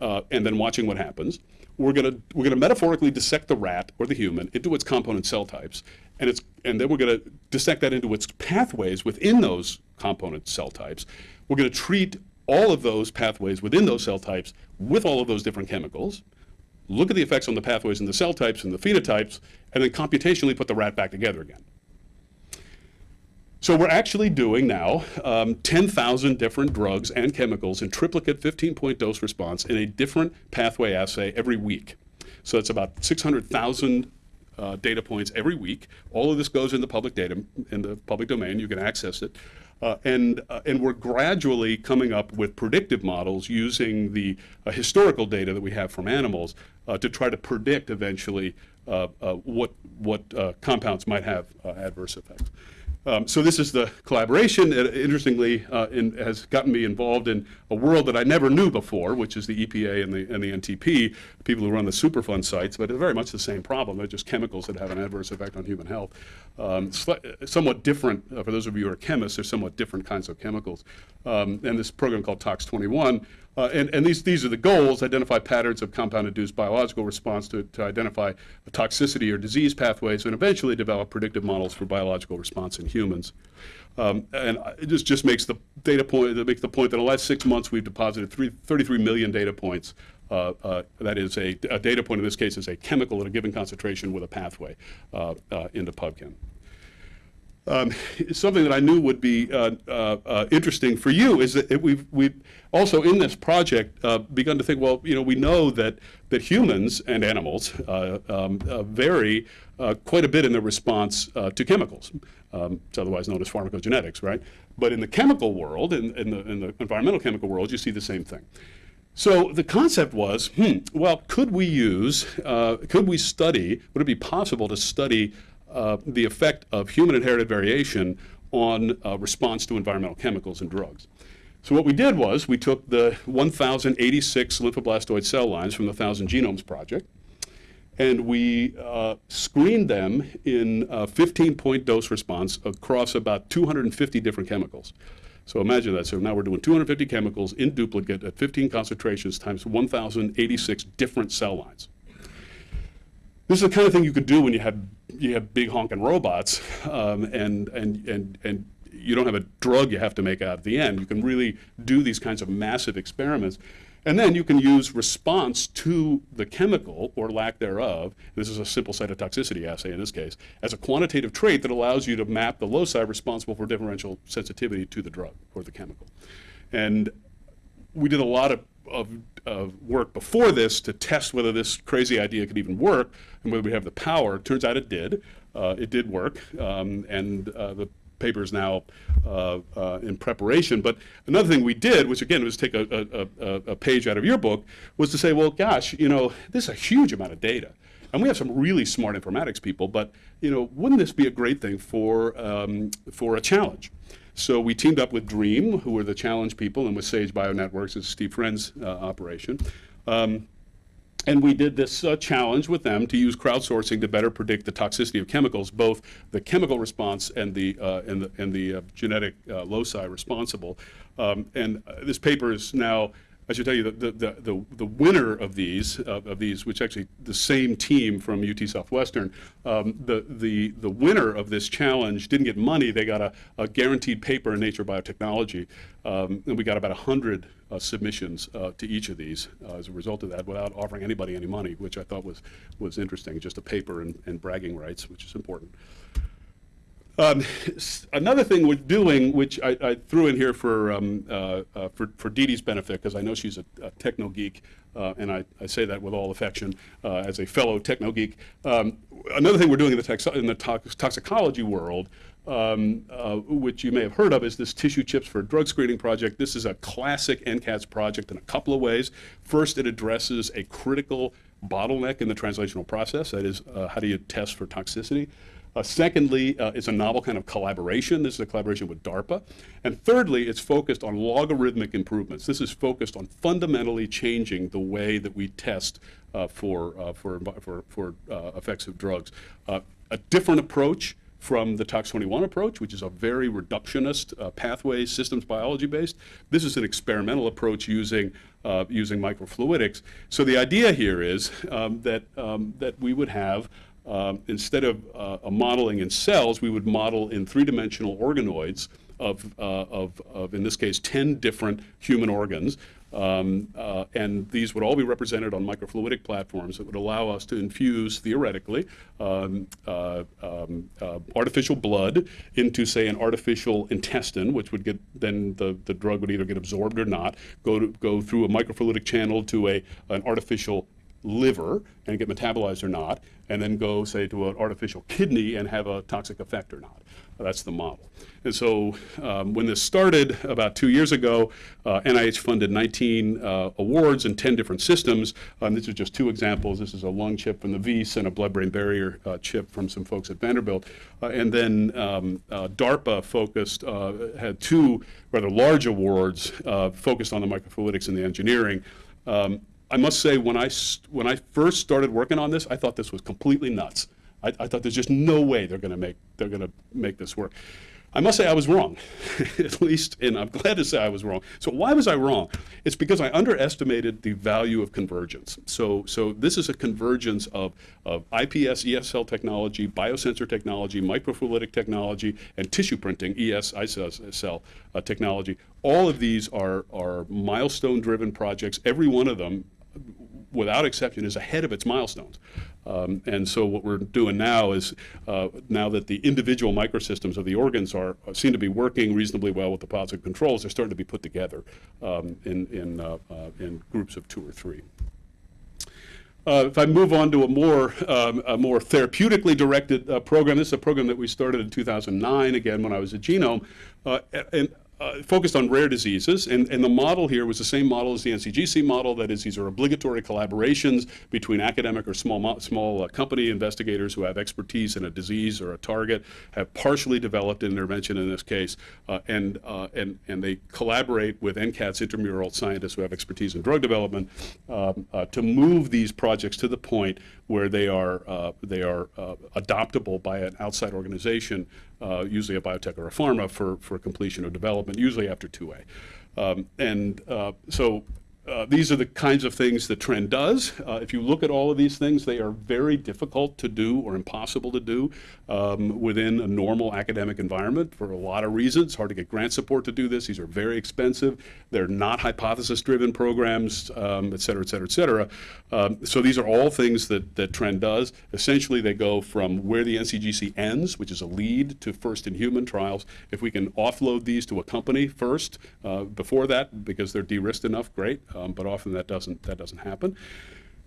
uh, and then watching what happens, we're going to we're to metaphorically dissect the rat or the human into its component cell types, and it's and then we're going to dissect that into its pathways within those component cell types. We're going to treat all of those pathways within those cell types with all of those different chemicals, look at the effects on the pathways and the cell types and the phenotypes, and then computationally put the rat back together again. So we're actually doing now um, 10,000 different drugs and chemicals in triplicate 15-point dose response in a different pathway assay every week. So it's about 600,000 uh, data points every week. All of this goes in the public data, in the public domain. You can access it. Uh, and, uh, and we're gradually coming up with predictive models using the uh, historical data that we have from animals uh, to try to predict eventually uh, what, what compounds might have adverse effects. Um, so this is the collaboration. It, interestingly, uh, in, has gotten me involved in a world that I never knew before, which is the EPA and the, and the NTP, people who run the Superfund sites, but it's very much the same problem. They're just chemicals that have an adverse effect on human health. Um, somewhat different, uh, for those of you who are chemists, they're somewhat different kinds of chemicals. Um, and this program called Tox 21 uh, and, and these, these are the goals, identify patterns of compound-induced biological response to, to identify toxicity or disease pathways, and eventually develop predictive models for biological response in humans. Um, and it just, just makes the data point, that makes the point that in the last six months we've deposited three, 33 million data points. Uh, uh, that is a, a, data point in this case is a chemical at a given concentration with a pathway uh, uh, into PubChem. Um, something that I knew would be uh, uh, uh, interesting for you is that we've, we've also in this project uh, begun to think, well, you know, we know that, that humans and animals uh, um, uh, vary quite a bit in their response to chemicals. Um, it's otherwise known as pharmacogenetics, right? But in the chemical world, in, in, the, in the environmental chemical world, you see the same thing. So the concept was, hmm, well, could we use, could we study, would it be possible to study uh, the effect of human inherited variation on uh, response to environmental chemicals and drugs. So what we did was we took the 1,086 lymphoblastoid cell lines from the 1,000 Genomes Project, and we uh, screened them in a 15-point dose response across about 250 different chemicals. So imagine that. So now we're doing 250 chemicals in duplicate at 15 concentrations times 1,086 different cell lines. This is the kind of thing you could do when you have you have big honking robots, um, and and and and you don't have a drug you have to make out at the end. You can really do these kinds of massive experiments. And then you can use response to the chemical or lack thereof, this is a simple cytotoxicity assay in this case, as a quantitative trait that allows you to map the loci responsible for differential sensitivity to the drug or the chemical. And we did a lot of of, of, work before this to test whether this crazy idea could even work and whether we have the power. Turns out it did. Uh, it did work, um, and uh, the paper is now uh, uh, in preparation. But another thing we did, which again was take a, a, a, page out of your book, was to say, well, gosh, you know, this is a huge amount of data. And we have some really smart informatics people, but you know, wouldn't this be a great thing for, um, for a challenge? So we teamed up with Dream, who were the challenge people, and with Sage Bionetworks, it's Steve Friend's uh, operation. Um, And we did this uh, challenge with them to use crowdsourcing to better predict the toxicity of chemicals, both the chemical response and the, uh, and the, and the uh, genetic uh, loci responsible. Um, and uh, this paper is now I should tell you that the, the, the, the winner of these, uh, of these, which actually the same team from UT Southwestern, um, the, the, the winner of this challenge didn't get money. They got a, a guaranteed paper in Nature Biotechnology. Um, and we got about 100 uh, submissions uh, to each of these uh, as a result of that without offering anybody any money, which I thought was, was interesting, just a paper and, and bragging rights, which is important. Um, another thing we're doing, which I, I threw in here for um, uh, uh, for, for Dee Dee's benefit, because I know she's a, a techno geek, uh, and I, I, say that with all affection uh, as a fellow techno geek. Um, another thing we're doing in the, in the tox toxicology world, um, uh, which you may have heard of, is this tissue chips for drug screening project. This is a classic NCATS project in a couple of ways. First, it addresses a critical bottleneck in the translational process. That is, uh, how do you test for toxicity? Uh, secondly, uh, it's a novel kind of collaboration. This is a collaboration with DARPA. And thirdly, it's focused on logarithmic improvements. This is focused on fundamentally changing the way that we test uh, for, uh, for, for, for uh, effects of drugs. Uh, a different approach from the Tox21 approach, which is a very reductionist uh, pathway systems biology based. This is an experimental approach using uh, using microfluidics. So the idea here is um, that um, that we would have um, instead of uh, a modeling in cells, we would model in three-dimensional organoids of, uh, of, of, in this case, 10 different human organs. Um, uh, and these would all be represented on microfluidic platforms that would allow us to infuse, theoretically, um, uh, um, uh, artificial blood into, say, an artificial intestine, which would get, then the, the drug would either get absorbed or not, go, to, go through a microfluidic channel to a, an artificial liver and get metabolized or not, and then go, say, to an artificial kidney and have a toxic effect or not. That's the model. And so um, when this started about two years ago, uh, NIH funded 19 uh, awards in 10 different systems. Um, these are just two examples. This is a lung chip from the Wyss and a blood-brain barrier uh, chip from some folks at Vanderbilt. Uh, and then um, uh, DARPA focused, uh, had two rather large awards focused on the microfluidics and the engineering. Um, I must say, when I, when I first started working on this, I thought this was completely nuts. I, I thought there's just no way they're going to make they're going to make this work. I must say I was wrong, at least, and I'm glad to say I was wrong. So why was I wrong? It's because I underestimated the value of convergence. So, so this is a convergence of, of IPS, ESL technology, biosensor technology, microfluidic technology, and tissue printing, ES, ISL uh, technology. All of these are, are milestone-driven projects. Every one of them without exception, is ahead of its milestones. Um, and so what we're doing now is, uh, now that the individual microsystems of the organs are seem to be working reasonably well with the positive controls, they're starting to be put together um, in, in, uh, uh, in groups of two or three. Uh, if I move on to a more, um, a more therapeutically directed uh, program, this is a program that we started in 2009, again, when I was at Genome. Uh, and uh, focused on rare diseases, and, and the model here was the same model as the NCGC model. That is, these are obligatory collaborations between academic or small small uh, company investigators who have expertise in a disease or a target, have partially developed an intervention in this case, uh, and uh, and and they collaborate with NCATS intramural scientists who have expertise in drug development um, uh, to move these projects to the point where they are uh, they are adoptable by an outside organization uh, usually a biotech or a pharma, for, for completion of development, usually after 2A. Um, and uh, so uh, these are the kinds of things that TRND does. Uh, if you look at all of these things, they are very difficult to do or impossible to do um, within a normal academic environment for a lot of reasons. Hard to get grant support to do this. These are very expensive. They're not hypothesis-driven programs, um, et cetera, et cetera, et cetera. Um, so these are all things that, that TRND does. Essentially, they go from where the NCGC ends, which is a lead, to first-in-human trials. If we can offload these to a company first, uh, before that, because they're de-risked enough, great um, but often that doesn't, that doesn't happen.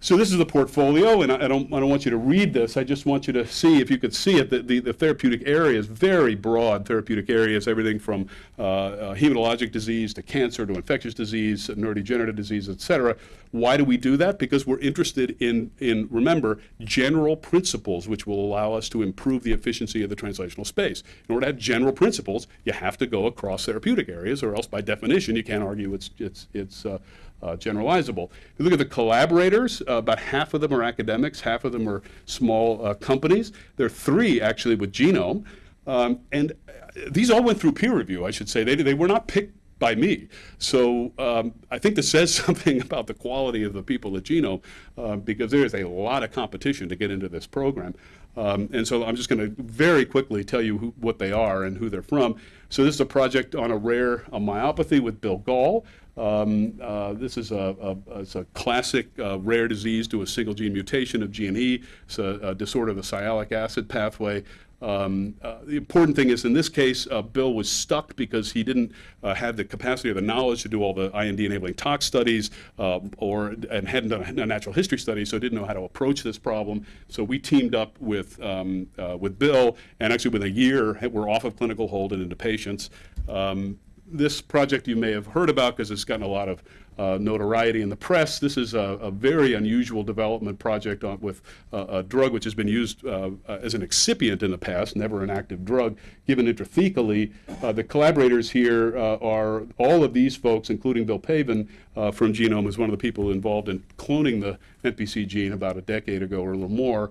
So this is the portfolio, and I, I, don't, I don't want you to read this. I just want you to see, if you could see it, the, the, the therapeutic areas, very broad therapeutic areas, everything from uh, uh, hematologic disease to cancer to infectious disease, neurodegenerative disease, et cetera. Why do we do that? Because we're interested in, in, remember, general principles which will allow us to improve the efficiency of the translational space. In order to have general principles, you have to go across therapeutic areas, or else by definition you can't argue it's, it's, it's uh, uh, generalizable. If you look at the collaborators, uh, about half of them are academics, half of them are small uh, companies. There are three actually with Genome. Um, and uh, these all went through peer review, I should say. They, they were not picked by me. So um, I think this says something about the quality of the people at Genome uh, because there is a lot of competition to get into this program. Um, and so I'm just going to very quickly tell you who, what they are and who they're from. So this is a project on a rare a myopathy with Bill Gahl. Um, uh, this is a, a, a classic uh, rare disease due to a single gene mutation of GNE. It's a, a disorder of the sialic acid pathway. Um, uh, the important thing is in this case, uh, Bill was stuck because he didn't uh, have the capacity or the knowledge to do all the IND enabling tox studies uh, or and hadn't done a natural history study, so didn't know how to approach this problem. So we teamed up with, um, uh, with Bill, and actually within a year, we're off of clinical hold and into patients. Um, this project you may have heard about because it's gotten a lot of uh, notoriety in the press. This is a, a very unusual development project on, with uh, a drug which has been used uh, uh as an excipient in the past, never an active drug, given intrathecally. Uh, the collaborators here uh, are all of these folks, including Bill Pavan from Genome, who's one of the people involved in cloning the NPC gene about a decade ago or a little more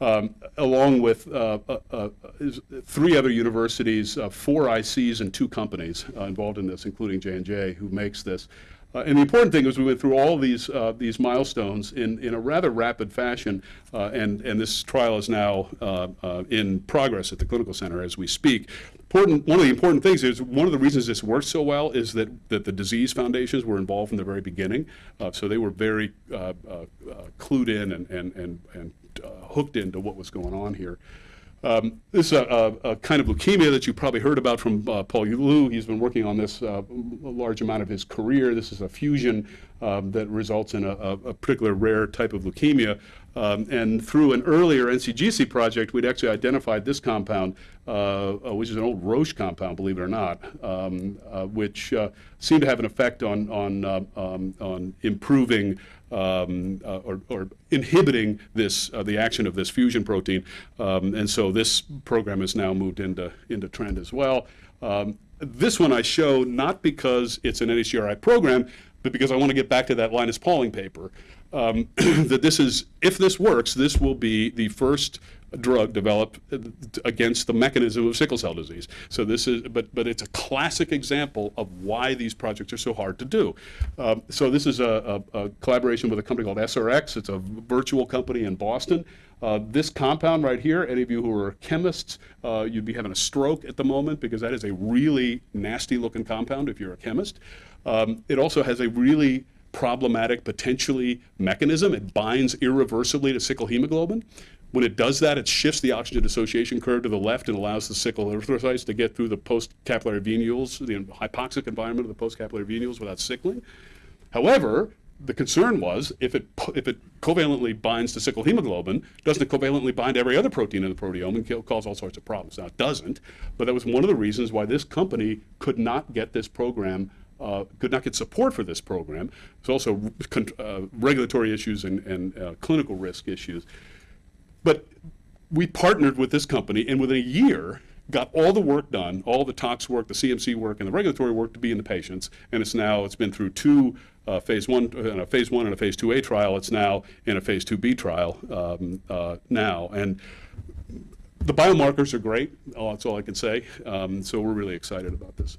um, along with uh, uh, uh, three other universities, uh, four ICs, and two companies uh, involved in this, including J&J, who makes this. Uh, and the important thing is we went through all these these milestones in, in a rather rapid fashion, and, and this trial is now in progress at the clinical center as we speak. Important, one of the important things is one of the reasons this works so well is that, that the disease foundations were involved from the very beginning. so they were very clued in and, and, and, and uh, hooked into what was going on here. Um, this is a, a, a, kind of leukemia that you probably heard about from uh, Paul Liu. He's been working on this uh, a large amount of his career. This is a fusion um, that results in a, a, particular rare type of leukemia. Um, and through an earlier NCGC project, we'd actually identified this compound, uh, uh, which is an old Roche compound, believe it or not, um, uh, which uh, seemed to have an effect on, on, um, on improving um, or, or, inhibiting this, the action of this fusion protein. Um, and so this program has now moved into, into TRND as well. Um, this one I show not because it's an NHGRI program, but because I want to get back to that Linus Pauling paper, um, that this is, if this works, this will be the first drug developed against the mechanism of sickle cell disease. So this is, but but it's a classic example of why these projects are so hard to do. Um, so this is a, a, a, collaboration with a company called AesRx. It's a virtual company in Boston. Uh, this compound right here, any of you who are chemists, uh, you'd be having a stroke at the moment because that is a really nasty looking compound if you're a chemist. Um, it also has a really problematic, potentially mechanism. It binds irreversibly to sickle hemoglobin. When it does that, it shifts the oxygen dissociation curve to the left and allows the sickle erythrocytes to get through the post-capillary venules, the hypoxic environment of the post-capillary venules without sickling. However, the concern was if it if it covalently binds to sickle hemoglobin, doesn't it covalently bind every other protein in the proteome and cause all sorts of problems? Now it doesn't, but that was one of the reasons why this company could not get this program uh, could not get support for this program. There's also uh, regulatory issues and, and uh, clinical risk issues. But we partnered with this company, and within a year, got all the work done, all the tox work, the CMC work, and the regulatory work to be in the patients. And it's now, it's been through two uh, phase one, uh, a phase one and a phase 2A trial. It's now in a phase 2B trial um, now. And the biomarkers are great. Oh, that's all I can say. Um, so we're really excited about this.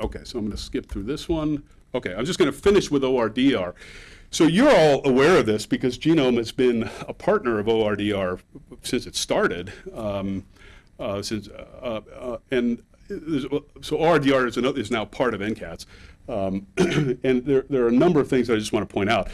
Okay, so I'm going to skip through this one. Okay, I'm just going to finish with ORDR. So you're all aware of this because Genome has been a partner of ORDR since it started. Um, uh, since uh, uh, and so ORDR is, another, is now part of NCATS. Um, and there, there are a number of things I just want to point out.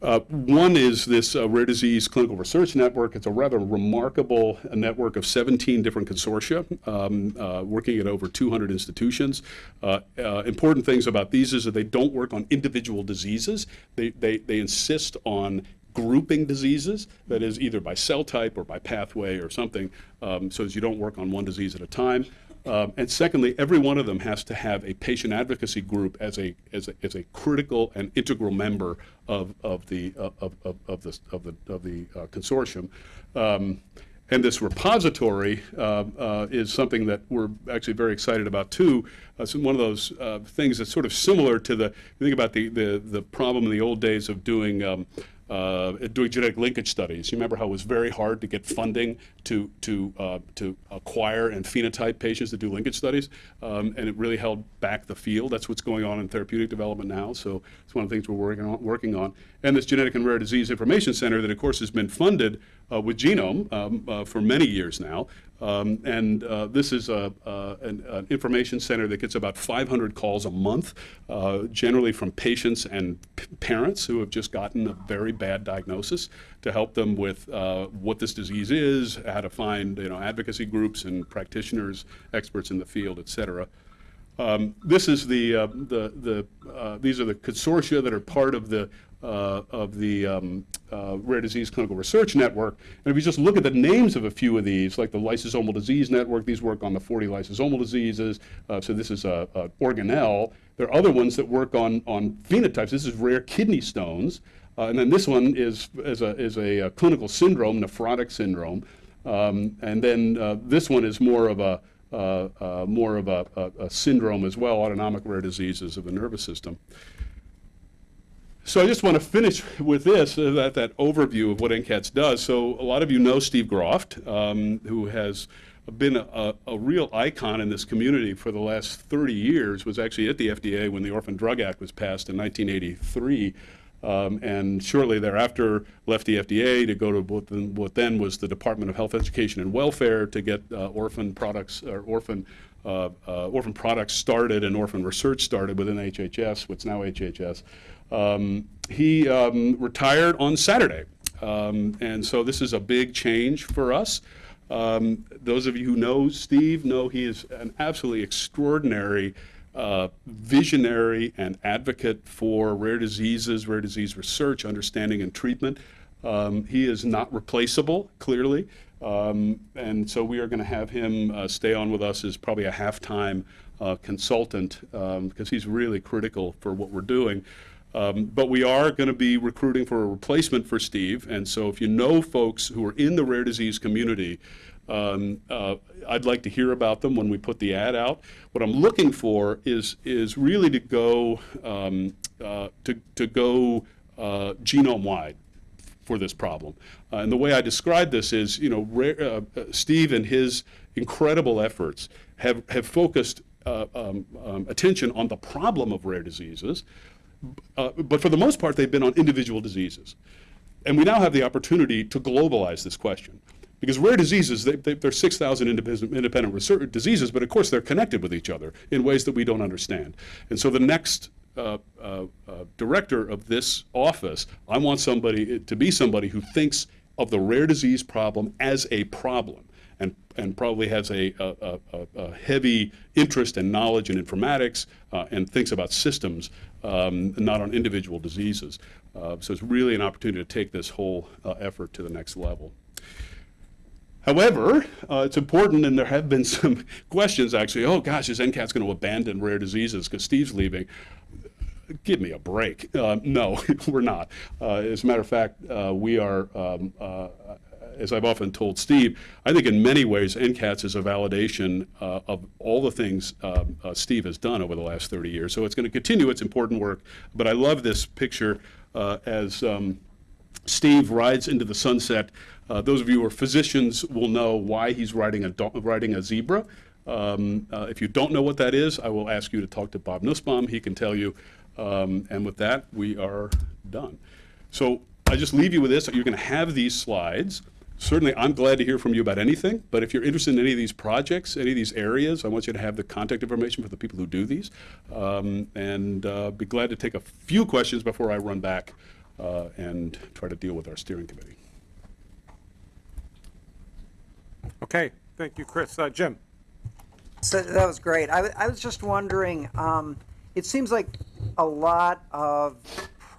Uh, one is this uh, rare disease clinical research network. It's a rather remarkable uh, network of 17 different consortia um, uh, working at over 200 institutions. Uh, uh, important things about these is that they don't work on individual diseases. They, they, they insist on grouping diseases, that is either by cell type or by pathway or something, um, so as you don't work on one disease at a time. Um, and secondly, every one of them has to have a patient advocacy group as a as a, as a critical and integral member of of the uh, of, of, of the of the of the uh, consortium. Um, And this repository uh, uh, is something that we're actually very excited about too. Uh, so one of those uh, things that's sort of similar to the, you think about the, the, the problem in the old days of doing um, uh, doing genetic linkage studies. You remember how it was very hard to get funding to to uh, to acquire and phenotype patients to do linkage studies, um, and it really held back the field. That's what's going on in therapeutic development now. So it's one of the things we're working on. Working on, and this Genetic and Rare Disease Information Center that, of course, has been funded uh, with Genome um, uh, for many years now. Um, and uh, this is a, uh, an, an, information center that gets about 500 calls a month, uh, generally from patients and parents who have just gotten a very bad diagnosis to help them with uh, what this disease is, how to find you know, advocacy groups and practitioners, experts in the field, et cetera. Um, this is the, uh, the, the uh, these are the consortia that are part of the uh, of the um, uh, Rare Disease Clinical Research Network. And if you just look at the names of a few of these, like the Lysosomal Disease Network, these work on the 40 lysosomal diseases. Uh, so this is a, a, organelle. There are other ones that work on, on phenotypes. This is rare kidney stones. Uh, and then this one is, is, a, is a, clinical syndrome, nephrotic syndrome. Um, and then uh, this one is more of a uh, uh, more of a, a, a, syndrome as well, autonomic rare diseases of the nervous system. So I just want to finish with this, uh, that, that overview of what NCATS does. So a lot of you know Steve Groft, um, who has been a, a, real icon in this community for the last 30 years, was actually at the FDA when the Orphan Drug Act was passed in 1983. Um, and shortly thereafter left the FDA to go to what then, was the Department of Health, Education, and Welfare to get uh, orphan products or orphan uh, uh, orphan products started and orphan research started within HHS, what's now HHS. Um, he um, retired on Saturday. Um, and so this is a big change for us. Um, those of you who know Steve know he is an absolutely extraordinary uh, visionary and advocate for rare diseases, rare disease research, understanding, and treatment. Um, he is not replaceable, clearly. Um, and so we are going to have him uh, stay on with us as probably a half-time uh, consultant because he's really critical for what we're doing. Um, but we are going to be recruiting for a replacement for Steve. And so if you know folks who are in the rare disease community, um, uh, I'd like to hear about them when we put the ad out. What I'm looking for is is really to go um, uh, to to go uh, genome wide for this problem. Uh, and the way I describe this is, you know, rare, uh, uh, Steve and his incredible efforts have have focused um, um, attention on the problem of rare diseases, uh, but for the most part, they've been on individual diseases. And we now have the opportunity to globalize this question. Because rare diseases, they, they, are 6,000 independent, independent research diseases, but of course they're connected with each other in ways that we don't understand. And so the next uh, uh, uh, director of this office, I want somebody to be somebody who thinks of the rare disease problem as a problem and, and probably has a, a, a, a heavy interest and knowledge in informatics uh, and thinks about systems, um, not on individual diseases. Uh, so it's really an opportunity to take this whole uh, effort to the next level. However, uh, it's important, and there have been some questions actually, oh gosh, is NCATS going to abandon rare diseases because Steve's leaving? Give me a break. Uh, no, we're not. Uh, as a matter of fact, uh, we are um, as I've often told Steve, I think in many ways NCATS is a validation uh, of all the things um, uh, Steve has done over the last 30 years. So it's going to continue its important work. But I love this picture uh, as um, Steve rides into the sunset. Uh, those of you who are physicians will know why he's riding a, riding a zebra. Um, uh, if you don't know what that is, I will ask you to talk to Bob Nussbaum. He can tell you. Um, and with that, we are done. So I just leave you with this. You're going to have these slides. Certainly, I'm glad to hear from you about anything, but if you're interested in any of these projects, any of these areas, I want you to have the contact information for the people who do these, um, and uh, be glad to take a few questions before I run back uh, and try to deal with our steering committee. Okay, thank you, Chris. Uh, Jim? So that was great. I, I was just wondering, um, it seems like a lot of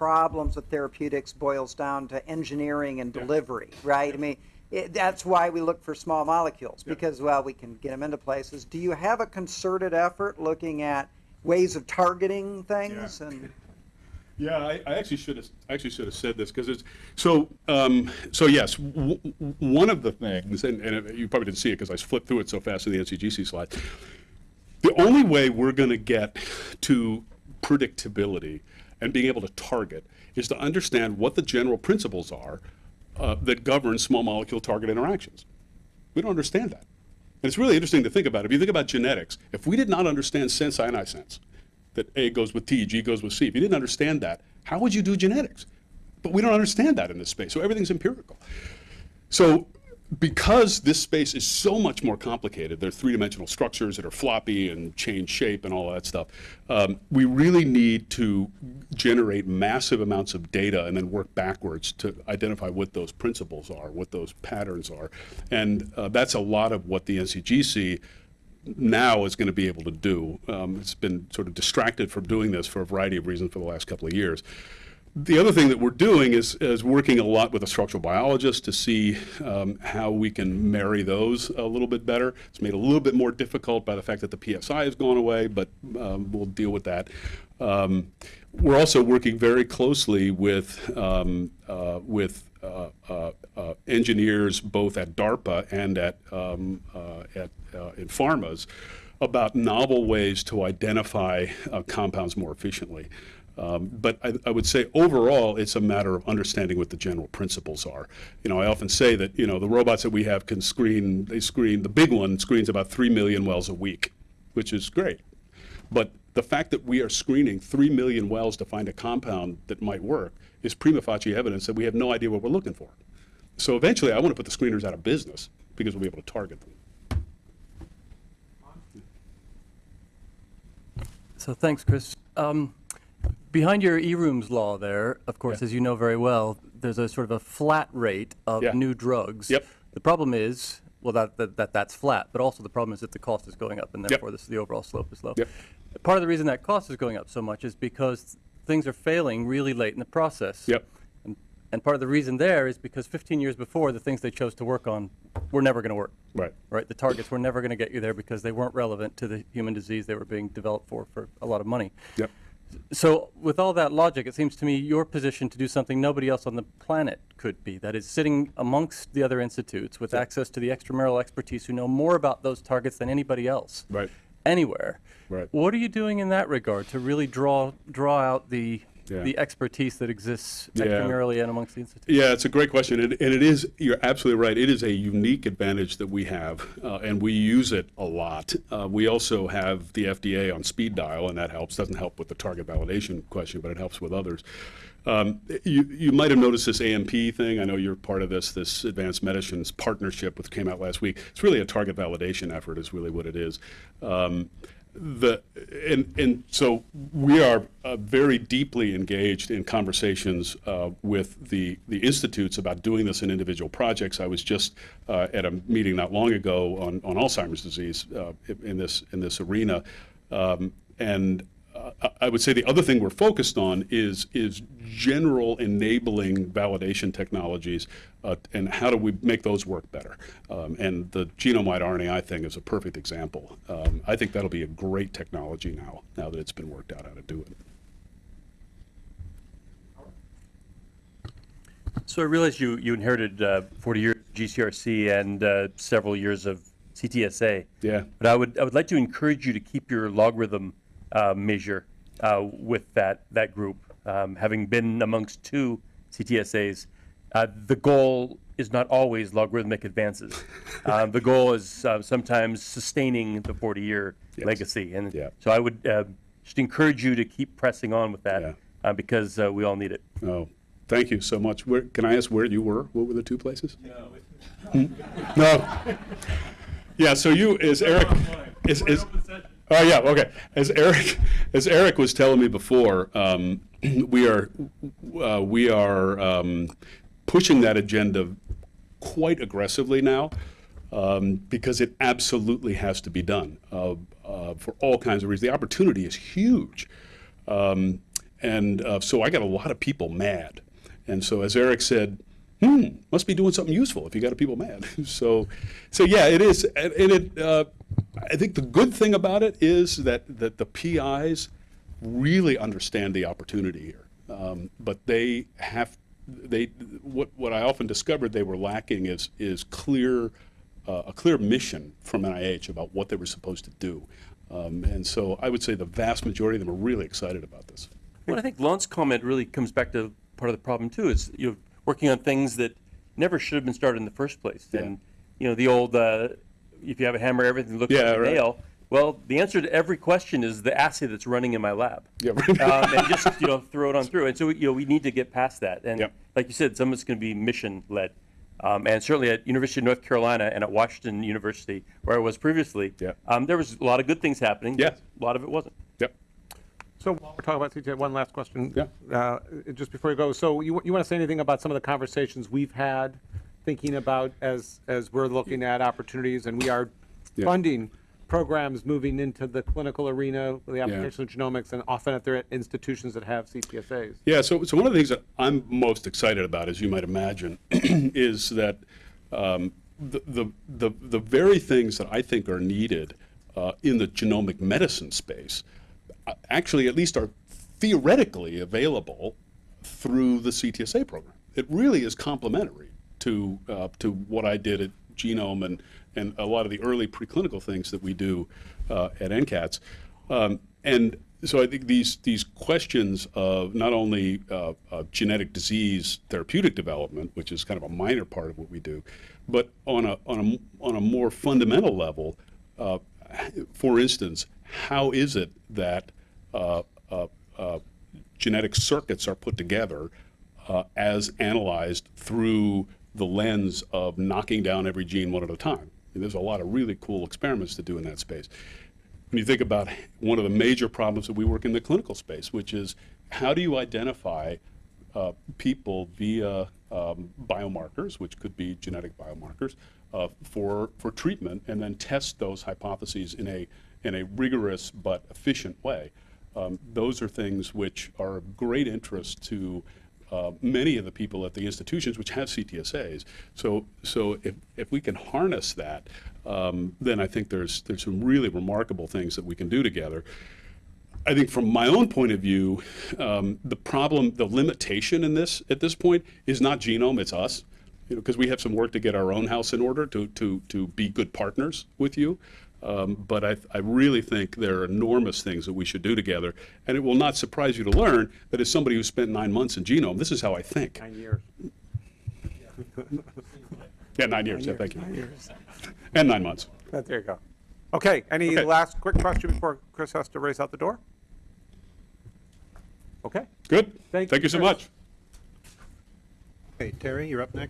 problems with therapeutics boils down to engineering and delivery, right? I mean, it, that's why we look for small molecules because well we can get them into places do you have a concerted effort looking at ways of targeting things yeah. and Yeah, I, I actually should have, actually should have said this, because it's, so, um, so yes, one of the things, and, and you probably didn't see it because I flipped through it so fast in the NCGC slide. The only way we're gonna get to predictability and being able to target is to understand what the general principles are uh, that govern small molecule target interactions. We don't understand that. And it's really interesting to think about. If you think about genetics, if we did not understand sense sense, that A goes with T, G goes with C, if you didn't understand that, how would you do genetics? But we don't understand that in this space, so everything's empirical. So because this space is so much more complicated, there are three-dimensional structures that are floppy and change shape and all that stuff, um, we really need to generate massive amounts of data and then work backwards to identify what those principles are, what those patterns are. And uh, that's a lot of what the NCGC now is going to be able to do. Um, it's been sort of distracted from doing this for a variety of reasons for the last couple of years. The other thing that we're doing is, is working a lot with a structural biologist to see um, how we can marry those a little bit better. It's made a little bit more difficult by the fact that the PSI has gone away, but um, we'll deal with that. Um, we're also working very closely with, um, uh, with uh, uh, uh, engineers both at DARPA and at, um, uh, at uh, in pharmas about novel ways to identify compounds more efficiently. Um, but I, I, would say overall, it's a matter of understanding what the general principles are. You know, I often say that you know the robots that we have can screen. They screen the big one screens about three million wells a week, which is great. But the fact that we are screening three million wells to find a compound that might work is prima facie evidence that we have no idea what we're looking for. So eventually, I want to put the screeners out of business because we'll be able to target them. So thanks, Chris. Um, behind your Eroom's law there, of course, Yeah. as you know very well, there's a sort of a flat rate of Yeah. new drugs. Yep. The problem is, well, that, that, that that's flat, but also the problem is that the cost is going up, and Yep. therefore this, the overall slope is low. Yep. Part of the reason that cost is going up so much is because things are failing really late in the process. Yep. And, and part of the reason there is because 15 years before, the things they chose to work on were never going to work. Right. Right. The targets were never going to get you there because they weren't relevant to the human disease they were being developed for for a lot of money. Yep. So, with all that logic, it seems to me your position to do something nobody else on the planet could be. That is, sitting amongst the other institutes with access to the extramural expertise who know more about those targets than anybody else. Right. Anywhere. Right. What are you doing in that regard to really draw draw out the Yeah. the expertise that exists Yeah. and amongst the institutes? Yeah, it's a great question, and, and it is. You're absolutely right. It is a unique advantage that we have, uh, and we use it a lot. Uh, we also have the FDA on speed dial, and that helps. Doesn't help with the target validation question, but it helps with others. Um, you, you might have noticed this AMP thing. I know you're part of this. This Advanced Medicines partnership, which came out last week. It's really a target validation effort. Is really what it is. Um, the and and so we are uh, very deeply engaged in conversations uh, with the the institutes about doing this in individual projects. I was just uh, at a meeting not long ago on, on Alzheimer's disease uh, in this in this arena, um, and I would say the other thing we're focused on is is general enabling validation technologies, uh, and how do we make those work better? Um, and the genome-wide RNAi thing is a perfect example. Um, I think that'll be a great technology now, now that it's been worked out how to do it. So I realize you, you inherited uh, 40 years of GCRC and uh, several years of CTSA. Yeah. But I would, I would like to encourage you to keep your logarithm uh, measure uh, with that, that group. Um, having been amongst two CTSAs, uh, the goal is not always logarithmic advances. um, the goal is uh, sometimes sustaining the 40-year Yes. legacy. And Yeah. so I would uh, just encourage you to keep pressing on with that Yeah. uh, because uh, we all need it. Oh, thank you so much. Where, can I ask where you were? What were the two places? No. No. Yeah, so you, is Eric, is, is, oh, yeah, okay. As Eric, as Eric was telling me before, um, we are, uh, we are, um, pushing that agenda quite aggressively now, um, because it absolutely has to be done, uh, uh, for all kinds of reasons. The opportunity is huge. Um, and uh, so I got a lot of people mad. And so as Eric said, hmm, must be doing something useful if you got a people mad. so, so yeah, it is. And and it, uh, I think the good thing about it is that, that the PIs really understand the opportunity here. Um, but they have, they, what, what I often discovered they were lacking is, is clear, uh, a clear mission from NIH about what they were supposed to do. Um, and so I would say the vast majority of them are really excited about this. Well, I think Lon's comment really comes back to part of the problem too. Is you know working on things that never should have been started in the first place. Yeah. And you know the old uh, if you have a hammer, everything looks Yeah, like a right. nail. Well, the answer to every question is the assay that's running in my lab. Yeah, right. um, and just you know throw it on through. And so you know we need to get past that. And Yep. like you said, some of it's going to be mission led. Um, and certainly at University of North Carolina and at Washington University, where I was previously, Yeah. um, there was a lot of good things happening. but Yes. A lot of it wasn't. Yep. So while we're talking about CTA, one last question. Yeah. Uh, Just before you go, so you, you want to say anything about some of the conversations we've had, thinking about as, as we're looking at opportunities and we are Yeah. funding programs moving into the clinical arena, with the application of genomics, and often at their institutions that have CTSAs? Yeah, so, so one of the things that I'm most excited about, as you might imagine, is that um, the, the, the, the very things that I think are needed uh, in the genomic medicine space uh, actually at least are theoretically available through the CTSA program. It really is complementary to, uh, to what I did at Genome and, and a lot of the early preclinical things that we do uh, at NCATS. Um, and so I think these, these questions of not only uh, of genetic disease therapeutic development, which is kind of a minor part of what we do, but on a, on a, on a more fundamental level, uh, for instance, how is it that uh, uh, uh, genetic circuits are put together uh, as analyzed through the lens of knocking down every gene one at a time. And there's a lot of really cool experiments to do in that space. When you think about one of the major problems that we work in the clinical space, which is how do you identify uh, people via um, biomarkers, which could be genetic biomarkers, uh, for, for treatment, and then test those hypotheses in a, in a rigorous but efficient way. Um, those are things which are of great interest to uh, many of the people at the institutions which have CTSAs. So, so if, if we can harness that, um, then I think there's, there's some really remarkable things that we can do together. I think from my own point of view, um, the problem, the limitation in this at this point is not genome, it's us. You know, because we have some work to get our own house in order to to to be good partners with you. Um, but I, I really think there are enormous things that we should do together, and it will not surprise you to learn that as somebody who spent nine months in genome, this is how I think. Nine years. Yeah, nine years. yeah, thank you. And nine months. Uh, There you go. Okay, any Okay. last quick question before Chris has to race out the door? Okay. Good. Thank Thank you, you so much. Okay, Terry, you're up next.